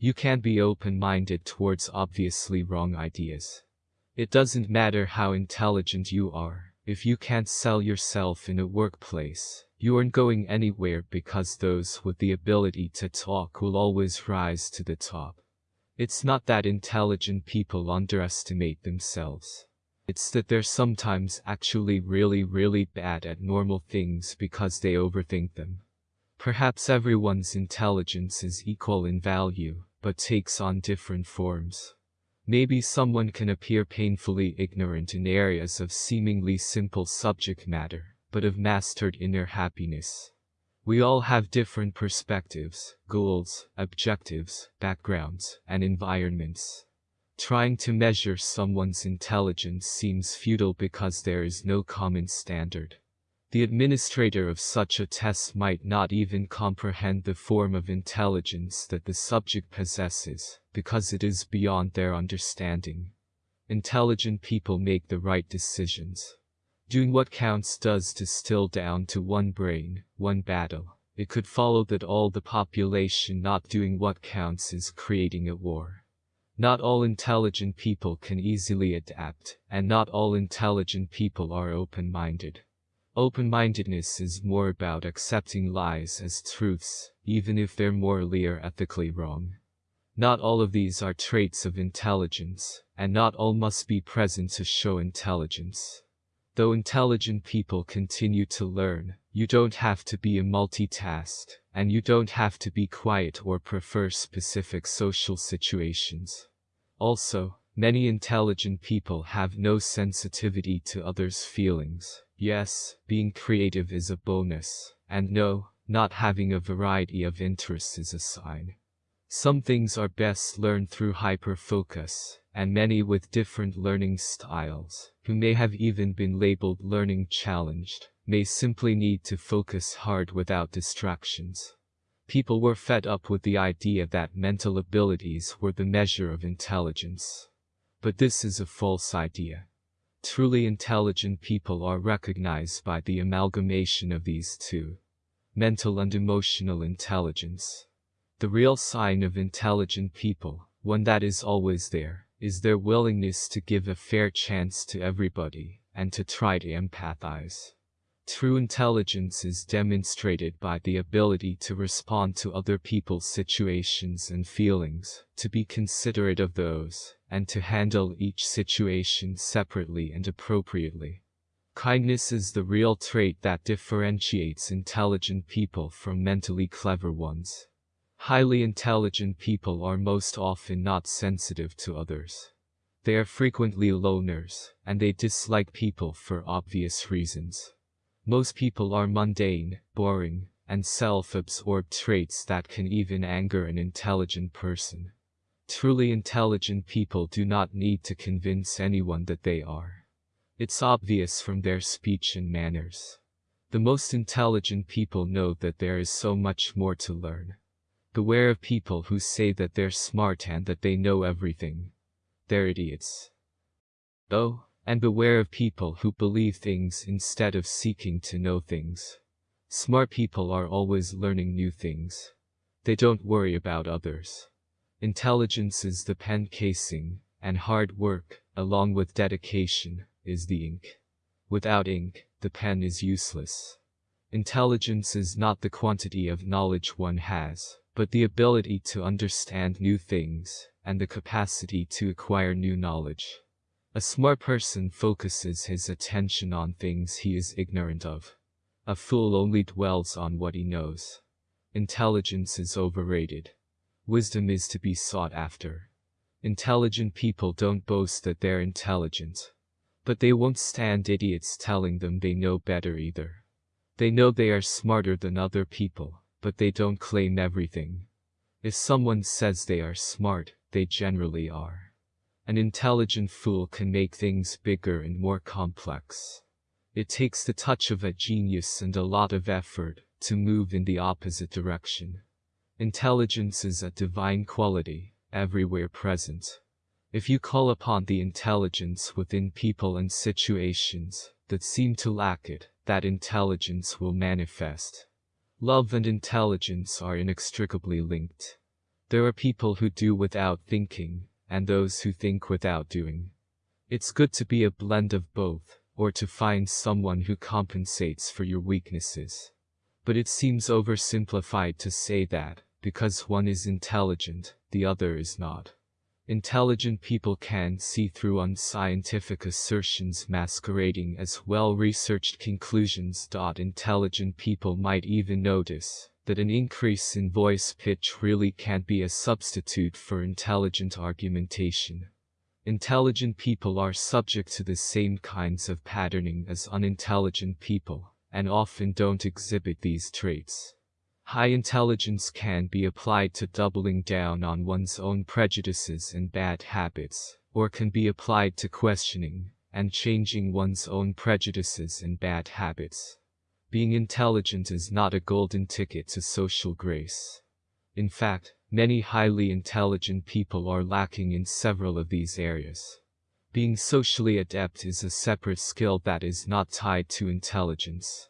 You can't be open-minded towards obviously wrong ideas. It doesn't matter how intelligent you are, if you can't sell yourself in a workplace, you aren't going anywhere because those with the ability to talk will always rise to the top. It's not that intelligent people underestimate themselves. It's that they're sometimes actually really really bad at normal things because they overthink them. Perhaps everyone's intelligence is equal in value, but takes on different forms. Maybe someone can appear painfully ignorant in areas of seemingly simple subject matter, but have mastered inner happiness. We all have different perspectives, goals, objectives, backgrounds, and environments. Trying to measure someone's intelligence seems futile because there is no common standard. The administrator of such a test might not even comprehend the form of intelligence that the subject possesses, because it is beyond their understanding. Intelligent people make the right decisions. Doing what counts does distill down to one brain, one battle. It could follow that all the population not doing what counts is creating a war. Not all intelligent people can easily adapt, and not all intelligent people are open-minded. Open-mindedness is more about accepting lies as truths, even if they're morally or ethically wrong. Not all of these are traits of intelligence, and not all must be present to show intelligence. Though intelligent people continue to learn, you don't have to be a multitask, and you don't have to be quiet or prefer specific social situations. Also, many intelligent people have no sensitivity to others' feelings. Yes, being creative is a bonus, and no, not having a variety of interests is a sign. Some things are best learned through hyper-focus, and many with different learning styles, who may have even been labeled learning challenged, may simply need to focus hard without distractions. People were fed up with the idea that mental abilities were the measure of intelligence. But this is a false idea. Truly intelligent people are recognized by the amalgamation of these two. Mental and emotional intelligence. The real sign of intelligent people, one that is always there, is their willingness to give a fair chance to everybody, and to try to empathize. True intelligence is demonstrated by the ability to respond to other people's situations and feelings, to be considerate of those, and to handle each situation separately and appropriately. Kindness is the real trait that differentiates intelligent people from mentally clever ones. Highly intelligent people are most often not sensitive to others. They are frequently loners, and they dislike people for obvious reasons. Most people are mundane, boring, and self-absorbed traits that can even anger an intelligent person. Truly intelligent people do not need to convince anyone that they are. It's obvious from their speech and manners. The most intelligent people know that there is so much more to learn. Beware of people who say that they're smart and that they know everything. They're idiots. Oh, and beware of people who believe things instead of seeking to know things. Smart people are always learning new things. They don't worry about others. Intelligence is the pen casing, and hard work, along with dedication, is the ink. Without ink, the pen is useless. Intelligence is not the quantity of knowledge one has, but the ability to understand new things, and the capacity to acquire new knowledge. A smart person focuses his attention on things he is ignorant of. A fool only dwells on what he knows. Intelligence is overrated. Wisdom is to be sought after. Intelligent people don't boast that they're intelligent. But they won't stand idiots telling them they know better either. They know they are smarter than other people but they don't claim everything. If someone says they are smart, they generally are. An intelligent fool can make things bigger and more complex. It takes the touch of a genius and a lot of effort to move in the opposite direction. Intelligence is a divine quality, everywhere present. If you call upon the intelligence within people and situations that seem to lack it, that intelligence will manifest. Love and intelligence are inextricably linked. There are people who do without thinking, and those who think without doing. It's good to be a blend of both, or to find someone who compensates for your weaknesses. But it seems oversimplified to say that, because one is intelligent, the other is not. Intelligent people can see through unscientific assertions masquerading as well-researched conclusions. Intelligent people might even notice that an increase in voice pitch really can't be a substitute for intelligent argumentation. Intelligent people are subject to the same kinds of patterning as unintelligent people, and often don't exhibit these traits. High intelligence can be applied to doubling down on one's own prejudices and bad habits, or can be applied to questioning and changing one's own prejudices and bad habits. Being intelligent is not a golden ticket to social grace. In fact, many highly intelligent people are lacking in several of these areas. Being socially adept is a separate skill that is not tied to intelligence.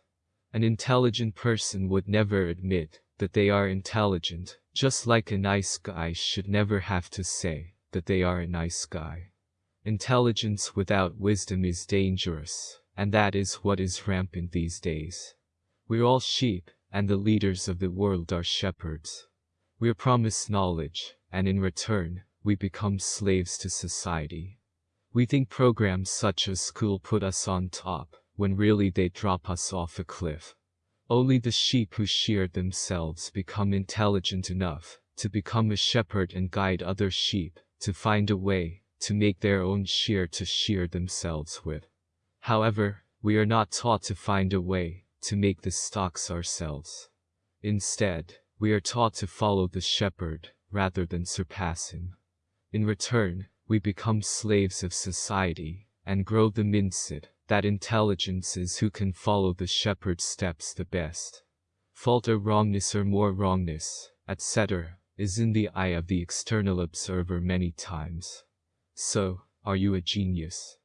An intelligent person would never admit that they are intelligent, just like a nice guy should never have to say that they are a nice guy. Intelligence without wisdom is dangerous, and that is what is rampant these days. We're all sheep, and the leaders of the world are shepherds. We're promised knowledge, and in return, we become slaves to society. We think programs such as school put us on top, when really they drop us off a cliff. Only the sheep who shear themselves become intelligent enough to become a shepherd and guide other sheep to find a way to make their own shear to shear themselves with. However, we are not taught to find a way to make the stocks ourselves. Instead, we are taught to follow the shepherd rather than surpass him. In return, we become slaves of society and grow the mindset that intelligence is who can follow the shepherd's steps the best. Fault or wrongness or more wrongness, etc., is in the eye of the external observer many times. So, are you a genius?